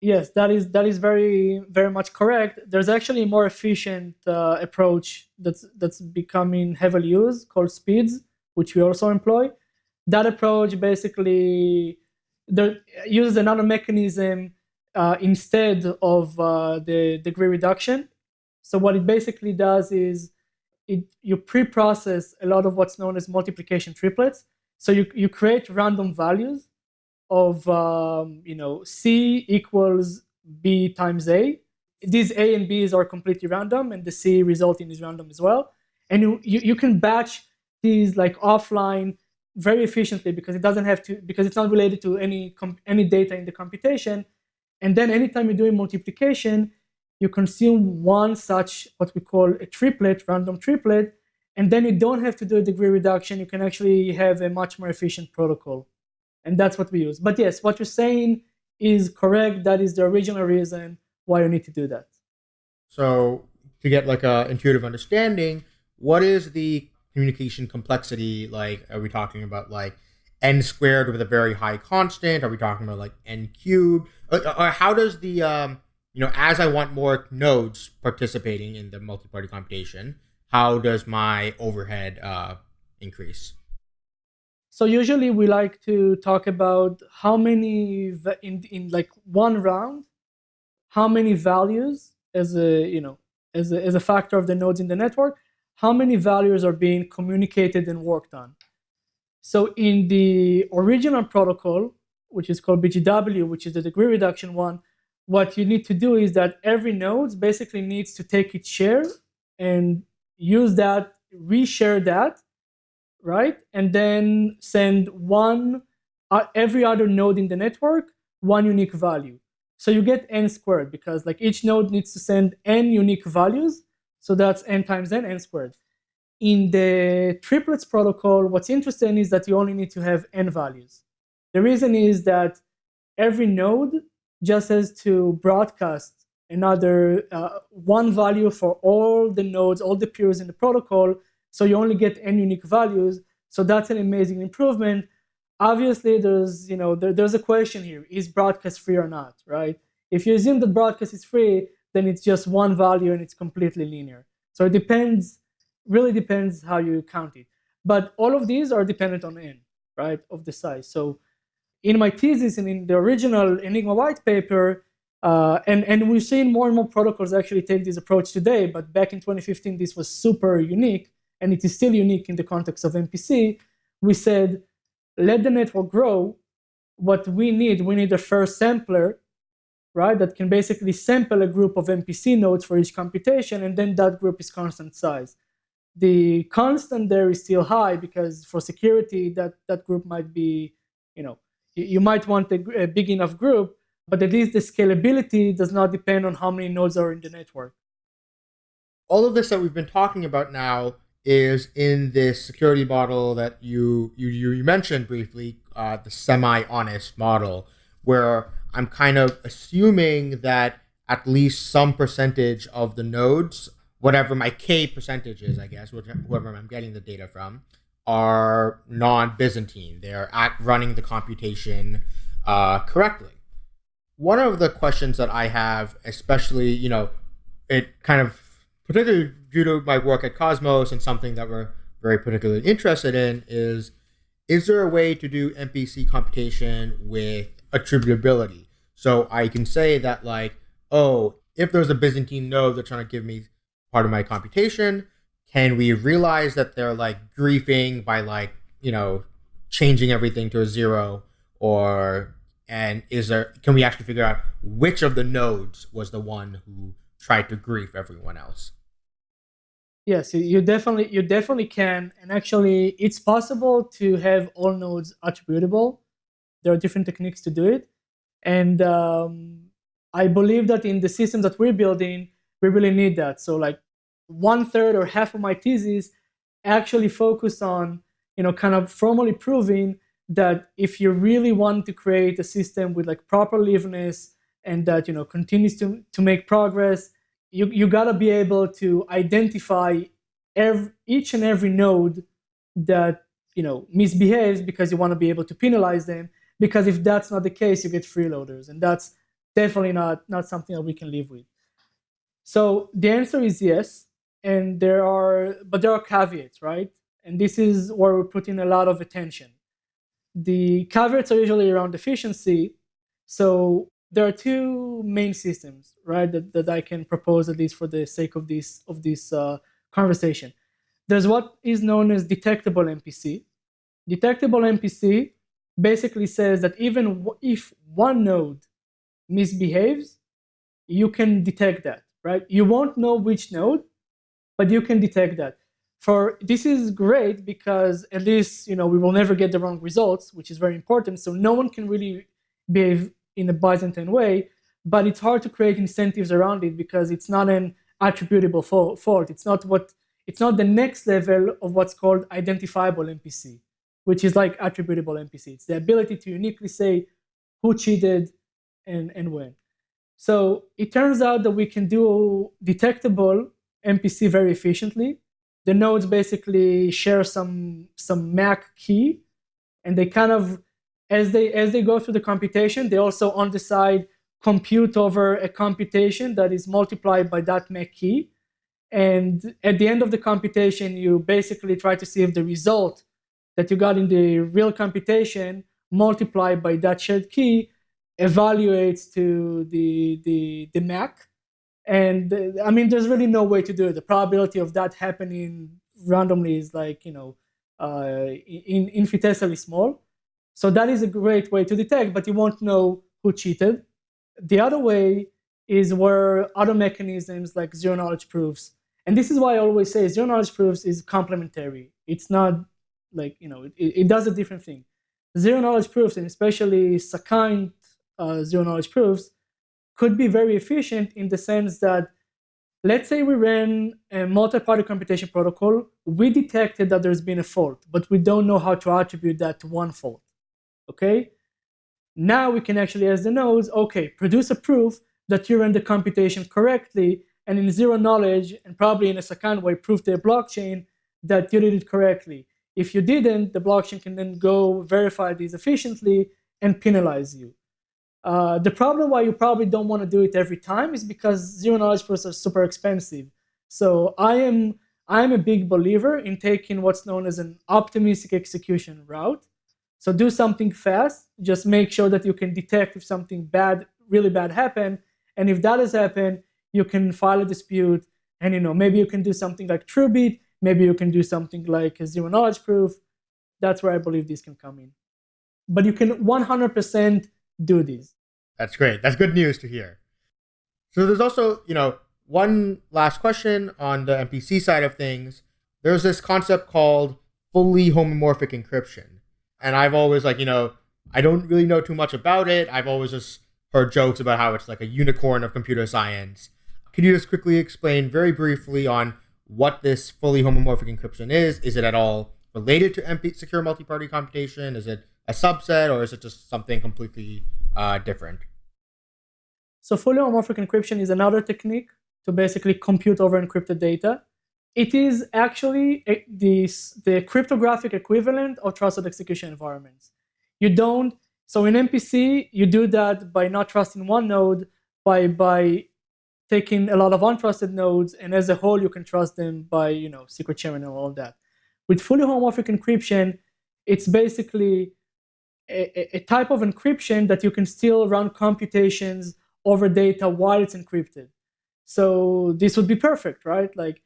Yes that is that is very very much correct. There's actually a more efficient uh, approach that's that's becoming heavily used called SPDZ which we also employ. That approach basically there, uses another mechanism uh, instead of uh, the degree reduction so what it basically does is it, you pre-process a lot of what's known as multiplication triplets. So you, you create random values of um, you know C equals B times A. These A and B's are completely random, and the C resulting is random as well. And you, you, you can batch these like offline very efficiently because it doesn't have to because it's not related to any any data in the computation. And then anytime you're doing multiplication, you consume one such what we call a triplet, random triplet, and then you don't have to do a degree reduction. You can actually have a much more efficient protocol. And that's what we use. But yes, what you're saying is correct. That is the original reason why you need to do that. So to get like a intuitive understanding, what is the communication complexity like? Are we talking about like n squared with a very high constant? Are we talking about like n cubed? Or, uh, or uh, how does the um, you know, as I want more nodes participating in the multi-party computation, how does my overhead uh, increase? So usually we like to talk about how many in in like one round, how many values as a you know as a, as a factor of the nodes in the network, how many values are being communicated and worked on. So in the original protocol, which is called BGW, which is the degree reduction one, what you need to do is that every node basically needs to take its share and use that, reshare that, right? And then send one, uh, every other node in the network, one unique value. So you get n squared because like each node needs to send n unique values. So that's n times n, n squared. In the triplets protocol, what's interesting is that you only need to have n values. The reason is that every node just as to broadcast another uh, one value for all the nodes, all the peers in the protocol. So you only get n unique values. So that's an amazing improvement. Obviously, there's you know there, there's a question here: is broadcast free or not? Right? If you assume that broadcast is free, then it's just one value and it's completely linear. So it depends, really depends how you count it. But all of these are dependent on n, right, of the size. So in my thesis and in the original Enigma white paper, uh, and, and we've seen more and more protocols actually take this approach today, but back in 2015, this was super unique, and it is still unique in the context of MPC. We said, let the network grow. What we need, we need a first sampler, right, that can basically sample a group of MPC nodes for each computation, and then that group is constant size. The constant there is still high because for security, that, that group might be, you know, you might want a, a big enough group, but at least the scalability does not depend on how many nodes are in the network. All of this that we've been talking about now is in this security model that you you you mentioned briefly, uh, the semi-honest model, where I'm kind of assuming that at least some percentage of the nodes, whatever my k percentage is, I guess, whoever I'm getting the data from, are non-Byzantine. They're at running the computation uh, correctly. One of the questions that I have, especially, you know, it kind of particularly due to my work at Cosmos and something that we're very particularly interested in is is there a way to do MPC computation with attributability? So I can say that like, oh, if there's a Byzantine node that's trying to give me part of my computation, can we realize that they're like griefing by like you know changing everything to a zero? Or and is there can we actually figure out which of the nodes was the one who tried to grief everyone else? Yes you definitely you definitely can. And actually it's possible to have all nodes attributable. There are different techniques to do it. And um, i believe that in the system that we're building we really need that. So like one third or half of my thesis actually focused on, you know, kind of formally proving that if you really want to create a system with like proper liveness and that, you know, continues to, to make progress, you, you gotta be able to identify every, each and every node that, you know, misbehaves because you want to be able to penalize them. Because if that's not the case, you get freeloaders. And that's definitely not, not something that we can live with. So the answer is yes and there are but there are caveats right? And this is where we're putting a lot of attention. The caveats are usually around efficiency. So there are two main systems right that, that i can propose at least for the sake of this of this uh, conversation. There's what is known as detectable mpc detectable mpc basically says that even if one node misbehaves you can detect that right? You won't know which node but you can detect that. For this is great because at least you know we will never get the wrong results, which is very important. So no one can really behave in a Byzantine way, but it's hard to create incentives around it because it's not an attributable fault. It's not what it's not the next level of what's called identifiable MPC, which is like attributable MPC. It's the ability to uniquely say who cheated and, and when. So it turns out that we can do detectable MPC very efficiently. The nodes basically share some some MAC key, and they kind of as they as they go through the computation, they also on the side compute over a computation that is multiplied by that MAC key. And at the end of the computation, you basically try to see if the result that you got in the real computation multiplied by that shared key evaluates to the the the MAC. And I mean, there's really no way to do it. The probability of that happening randomly is like you know uh, in, infinitesimally small. So that is a great way to detect, but you won't know who cheated. The other way is where other mechanisms like zero knowledge proofs, and this is why I always say zero knowledge proofs is complementary. It's not like you know it, it does a different thing. Zero knowledge proofs, and especially succinct uh, zero knowledge proofs, could be very efficient in the sense that let's say we ran a multi-party computation protocol, we detected that there's been a fault, but we don't know how to attribute that to one fault. Okay? Now we can actually ask the nodes, okay, produce a proof that you ran the computation correctly, and in zero knowledge, and probably in a succinct way, prove to a blockchain that you did it correctly. If you didn't, the blockchain can then go verify these efficiently and penalize you. Uh, the problem why you probably don't want to do it every time is because zero knowledge proofs are super expensive. So I am I am a big believer in taking what's known as an optimistic execution route. So do something fast. Just make sure that you can detect if something bad, really bad happened, and if that has happened, you can file a dispute. And you know maybe you can do something like TrueBit. Maybe you can do something like a zero knowledge proof. That's where I believe this can come in. But you can 100% do these. That's great. That's good news to hear. So there's also, you know, one last question on the MPC side of things. There's this concept called fully homomorphic encryption. And I've always like, you know, I don't really know too much about it. I've always just heard jokes about how it's like a unicorn of computer science. Can you just quickly explain very briefly on what this fully homomorphic encryption is? Is it at all related to MP- secure multi-party computation? Is it a subset or is it just something completely uh, different? So fully homomorphic encryption is another technique to basically compute over encrypted data. It is actually a, the, the cryptographic equivalent of trusted execution environments. You don't, so in MPC, you do that by not trusting one node, by, by taking a lot of untrusted nodes, and as a whole, you can trust them by, you know, secret sharing and all that. With fully homomorphic encryption, it's basically a, type of encryption that you can still run computations over data while it's encrypted. So this would be perfect, right? Like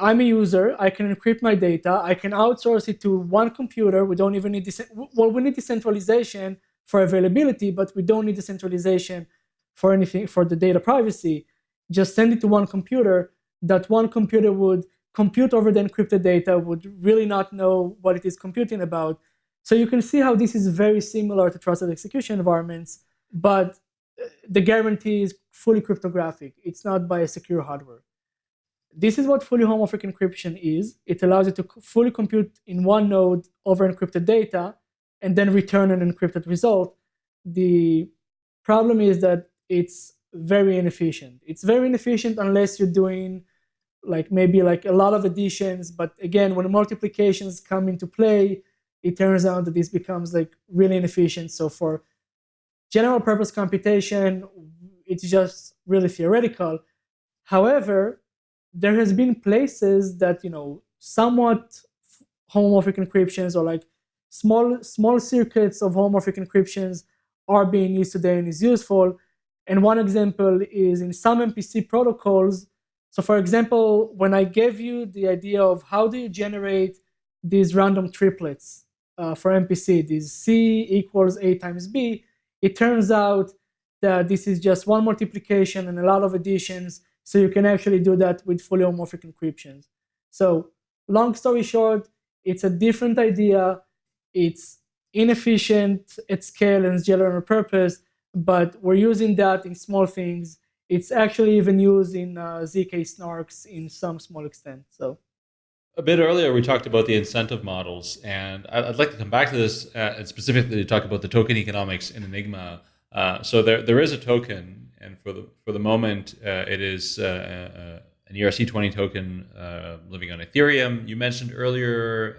I'm a user, I can encrypt my data, I can outsource it to one computer. We don't even need this. Well, we need decentralization for availability, but we don't need decentralization for anything for the data privacy. Just send it to one computer. That one computer would compute over the encrypted data, would really not know what it is computing about so you can see how this is very similar to trusted execution environments, but uh, the guarantee is fully cryptographic. It's not by a secure hardware. This is what fully homomorphic encryption is. It allows you to fully compute in one node over encrypted data and then return an encrypted result. The problem is that it's very inefficient. It's very inefficient unless you're doing like maybe like a lot of additions, but again, when multiplications come into play, it turns out that this becomes like really inefficient. So for general purpose computation, it's just really theoretical. However, there has been places that you know somewhat homomorphic encryptions or like small small circuits of homomorphic encryptions are being used today and is useful. And one example is in some MPC protocols. So for example, when I gave you the idea of how do you generate these random triplets uh, for MPC, this C equals A times B, it turns out that this is just one multiplication and a lot of additions. So you can actually do that with fully homomorphic encryptions. So long story short, it's a different idea. It's inefficient at scale and general purpose, but we're using that in small things. It's actually even used in uh, ZK snarks in some small extent. So a bit earlier, we talked about the incentive models, and I'd like to come back to this uh, and specifically talk about the token economics in Enigma. Uh, so there, there is a token, and for the for the moment, uh, it is uh, uh, an ERC20 token uh, living on Ethereum. You mentioned earlier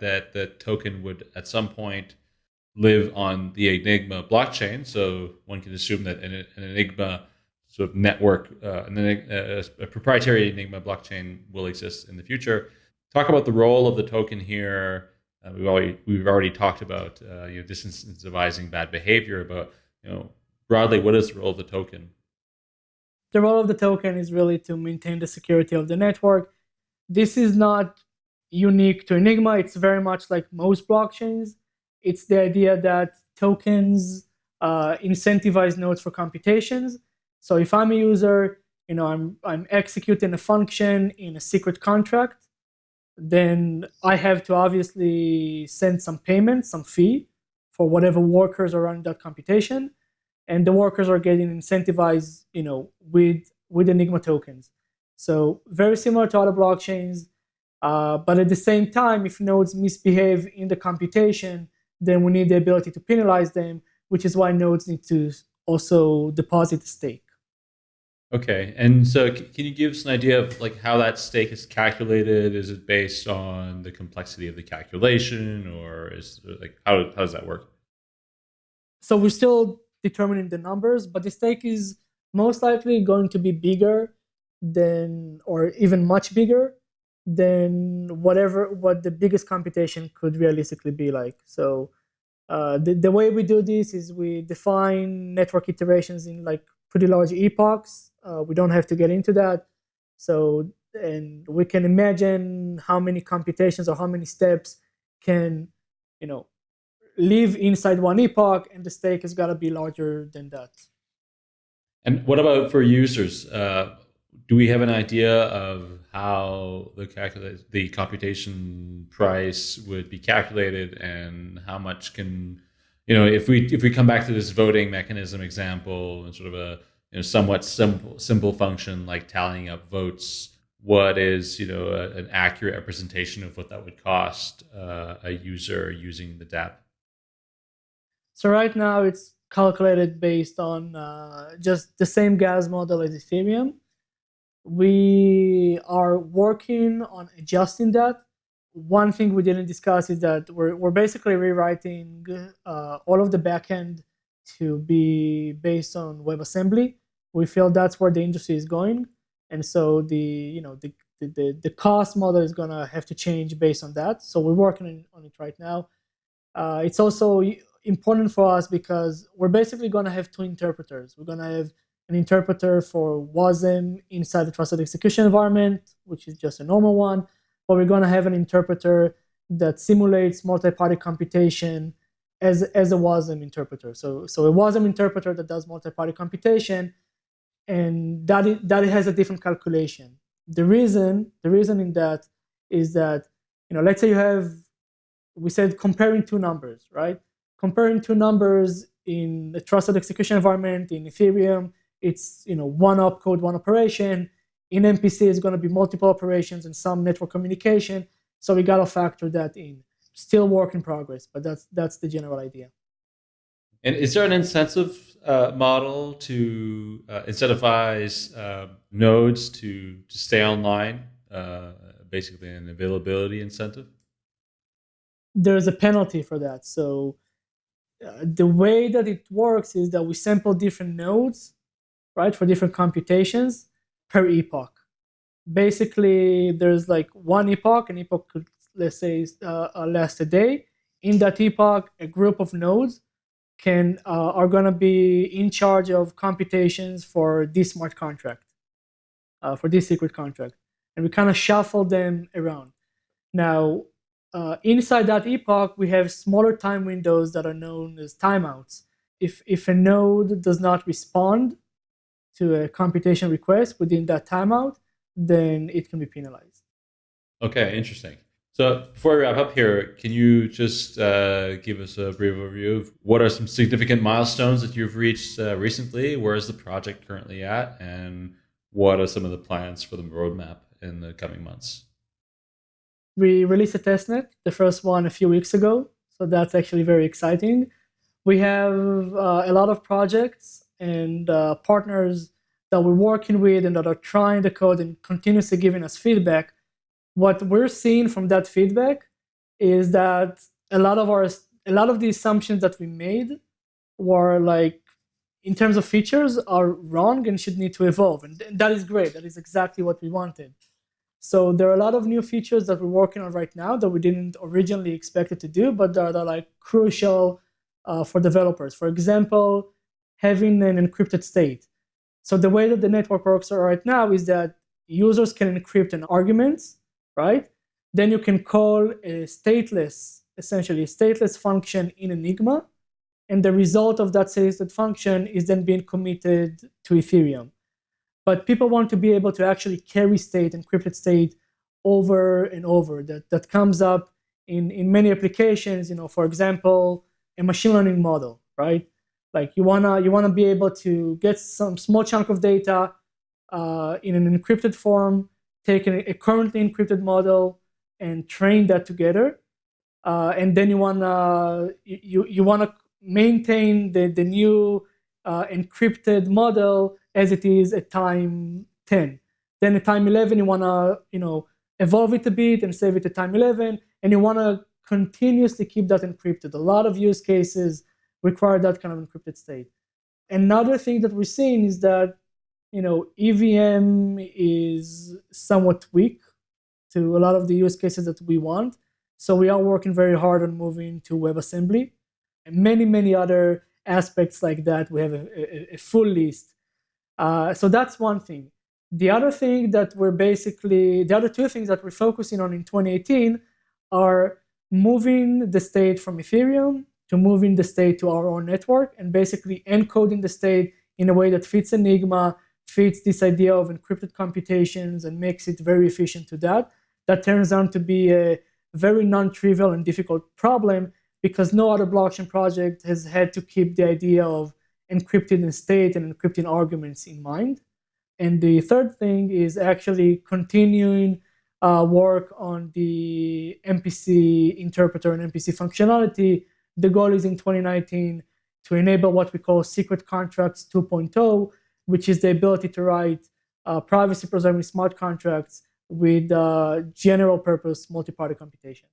that the token would at some point live on the Enigma blockchain, so one can assume that an, Enigma sort of network, an, a, a proprietary Enigma blockchain will exist in the future talk about the role of the token here uh, we've already we've already talked about uh, you know disincentivizing bad behavior, but you know broadly, what is the role of the token? The role of the token is really to maintain the security of the network. This is not unique to Enigma. It's very much like most blockchains. It's the idea that tokens uh, incentivize nodes for computations. So if I'm a user, you know, I'm I'm executing a function in a secret contract, then I have to obviously send some payment, some fee for whatever workers are running that computation, and the workers are getting incentivized, you know, with with Enigma tokens. So very similar to other blockchains, uh, but at the same time, if nodes misbehave in the computation, then we need the ability to penalize them, which is why nodes need to also deposit a stake. Okay, and so can you give us an idea of like how that stake is calculated? Is it based on the complexity of the calculation, or is like how, how does that work? So we're still determining the numbers, but the stake is most likely going to be bigger than, or even much bigger than whatever what the biggest computation could realistically be like. So uh, the the way we do this is we define network iterations in like pretty large epochs uh, we don't have to get into that. So, and we can imagine how many computations or how many steps can, you know, live inside one epoch, and the stake has got to be larger than that. And what about for users? Uh, do we have an idea of how the calculate the computation price would be calculated, and how much can, you know, if we if we come back to this voting mechanism example and sort of a you know, somewhat simple simple function like tallying up votes, what is you know a, an accurate representation of what that would cost uh, a user using the DApp? So right now it's calculated based on uh, just the same gas model as Ethereum. We are working on adjusting that. One thing we didn't discuss is that we're, we're basically rewriting uh, all of the backend to be based on WebAssembly we feel that's where the industry is going. And so the you know the the, the cost model is going to have to change based on that. So we're working on it right now. Uh, it's also important for us because we're basically going to have two interpreters. We're going to have an interpreter for wasm inside the trusted execution environment which is just a normal one but we're going to have an interpreter that simulates multi-party computation as, as a wasm interpreter. So so a wasm interpreter that does multi-party computation and that it, that has a different calculation. The reason the reason in that is that you know let's say you have we said comparing two numbers, right? Comparing two numbers in a trusted execution environment in Ethereum, it's you know one opcode, one operation. In MPC, it's going to be multiple operations and some network communication. So we got to factor that in. Still work in progress, but that's that's the general idea. And is there an incentive uh, model to uh, incentivize uh, nodes to, to stay online, uh, basically an availability incentive? There's a penalty for that. So uh, the way that it works is that we sample different nodes, right, for different computations per epoch. Basically, there's like one epoch, an epoch could, let's say, uh, last a day. In that epoch, a group of nodes can uh, are going to be in charge of computations for this smart contract, uh, for this secret contract, and we kind of shuffle them around. Now, uh, inside that epoch, we have smaller time windows that are known as timeouts. If if a node does not respond to a computation request within that timeout, then it can be penalized. Okay, interesting. So before we wrap up here, can you just uh, give us a brief overview of what are some significant milestones that you've reached uh, recently? Where is the project currently at, and what are some of the plans for the roadmap in the coming months? We released a testnet, the first one a few weeks ago, so that's actually very exciting. We have uh, a lot of projects and uh, partners that we're working with and that are trying the code and continuously giving us feedback what we're seeing from that feedback is that a lot of our a lot of the assumptions that we made were like in terms of features are wrong and should need to evolve and that is great that is exactly what we wanted So there are a lot of new features that we're working on right now that we didn't originally expect it to do, but that are like crucial uh, for developers. For example, having an encrypted state. So the way that the network works right now is that users can encrypt an argument, right? Then you can call a stateless, essentially a stateless function in Enigma, and the result of that stateless function is then being committed to Ethereum. But people want to be able to actually carry state, encrypted state, over and over. That that comes up in in many applications. You know, for example, a machine learning model, right? Like you wanna you wanna be able to get some small chunk of data uh, in an encrypted form, take a, currently encrypted model and train that together, uh, and then you wanna you you wanna maintain the the new uh, encrypted model as it is at time 10. Then at time 11, you wanna you know evolve it a bit and save it at time 11, and you wanna continuously keep that encrypted. A lot of use cases require that kind of encrypted state. Another thing that we're seeing is that you know EVM is somewhat weak to a lot of the use cases that we want. So we are working very hard on moving to WebAssembly and many, many other aspects like that. We have a, a, a full list. Uh, so that's one thing. The other thing that we're basically, the other two things that we're focusing on in 2018 are moving the state from Ethereum to moving the state to our own network and basically encoding the state in a way that fits Enigma, fits this idea of encrypted computations and makes it very efficient to that. That turns out to be a very non-trivial and difficult problem because no other blockchain project has had to keep the idea of encrypting state and encrypting arguments in mind. And the third thing is actually continuing uh, work on the MPC interpreter and MPC functionality. The goal is in 2019 to enable what we call secret contracts 2.0, which is the ability to write uh, privacy preserving smart contracts with uh, general purpose multi-party computation.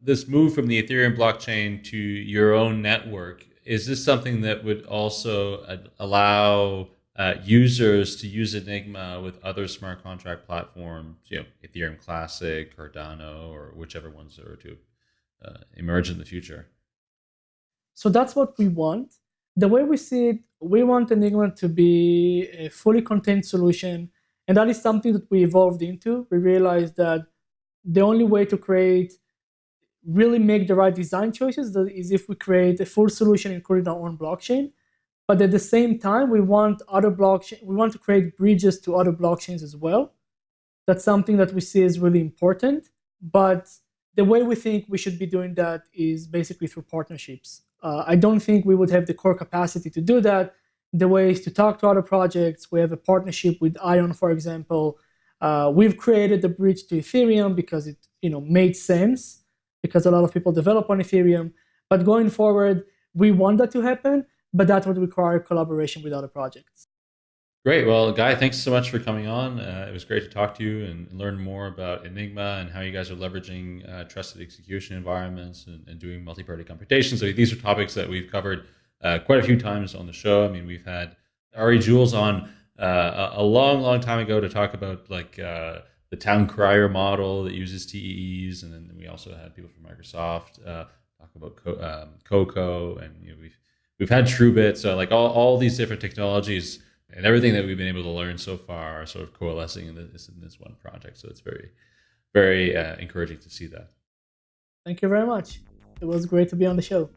This move from the Ethereum blockchain to your own network, is this something that would also uh, allow uh, users to use Enigma with other smart contract platforms, you know, Ethereum Classic, Cardano, or whichever ones are to uh, emerge in the future. So that's what we want. The way we see it, we want Enigma to be a fully contained solution, and that is something that we evolved into. We realized that the only way to create really make the right design choices is if we create a full solution including our own blockchain but at the same time, we want other blockchain, we want to create bridges to other blockchains as well. That's something that we see is really important. But the way we think we should be doing that is basically through partnerships. Uh, I don't think we would have the core capacity to do that. The way is to talk to other projects. We have a partnership with Aion, for example. Uh, we've created the bridge to Ethereum because it you know made sense because a lot of people develop on Ethereum. But going forward, we want that to happen but that would require collaboration with other projects. Great. Well, Guy, thanks so much for coming on. Uh, it was great to talk to you and learn more about Enigma and how you guys are leveraging uh, trusted execution environments and, and doing multi-party computation. So these are topics that we've covered uh, quite a few times on the show. I mean, we've had Ari Juels on uh, a long, long time ago to talk about like uh, the town crier model that uses TEEs, and then we also had people from Microsoft uh, talk about Co- um, Coco, and you know, we've we've had TrueBit, so like all, all these different technologies and everything that we've been able to learn so far are sort of coalescing in this in this one project. So it's very, very uh, encouraging to see that. Thank you very much. It was great to be on the show.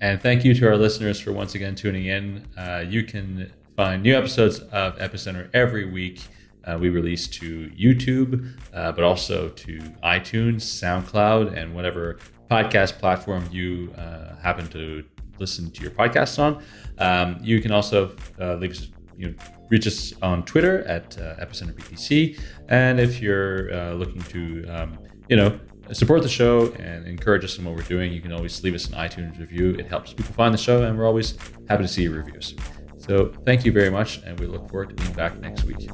And thank you to our listeners for once again tuning in. Uh, you can find new episodes of Epicenter every week. Uh, we release to YouTube, uh, but also to iTunes, SoundCloud, and whatever podcast platform you uh, happen to listen to your podcast on. Um, you can also uh, leave us, you know, reach us on Twitter at uh, Epicenter BTC. And if you're uh, looking to, um, you know, support the show and encourage us in what we're doing, you can always leave us an iTunes review. It helps people find the show, and we're always happy to see your reviews. So thank you very much, and we look forward to being back next week.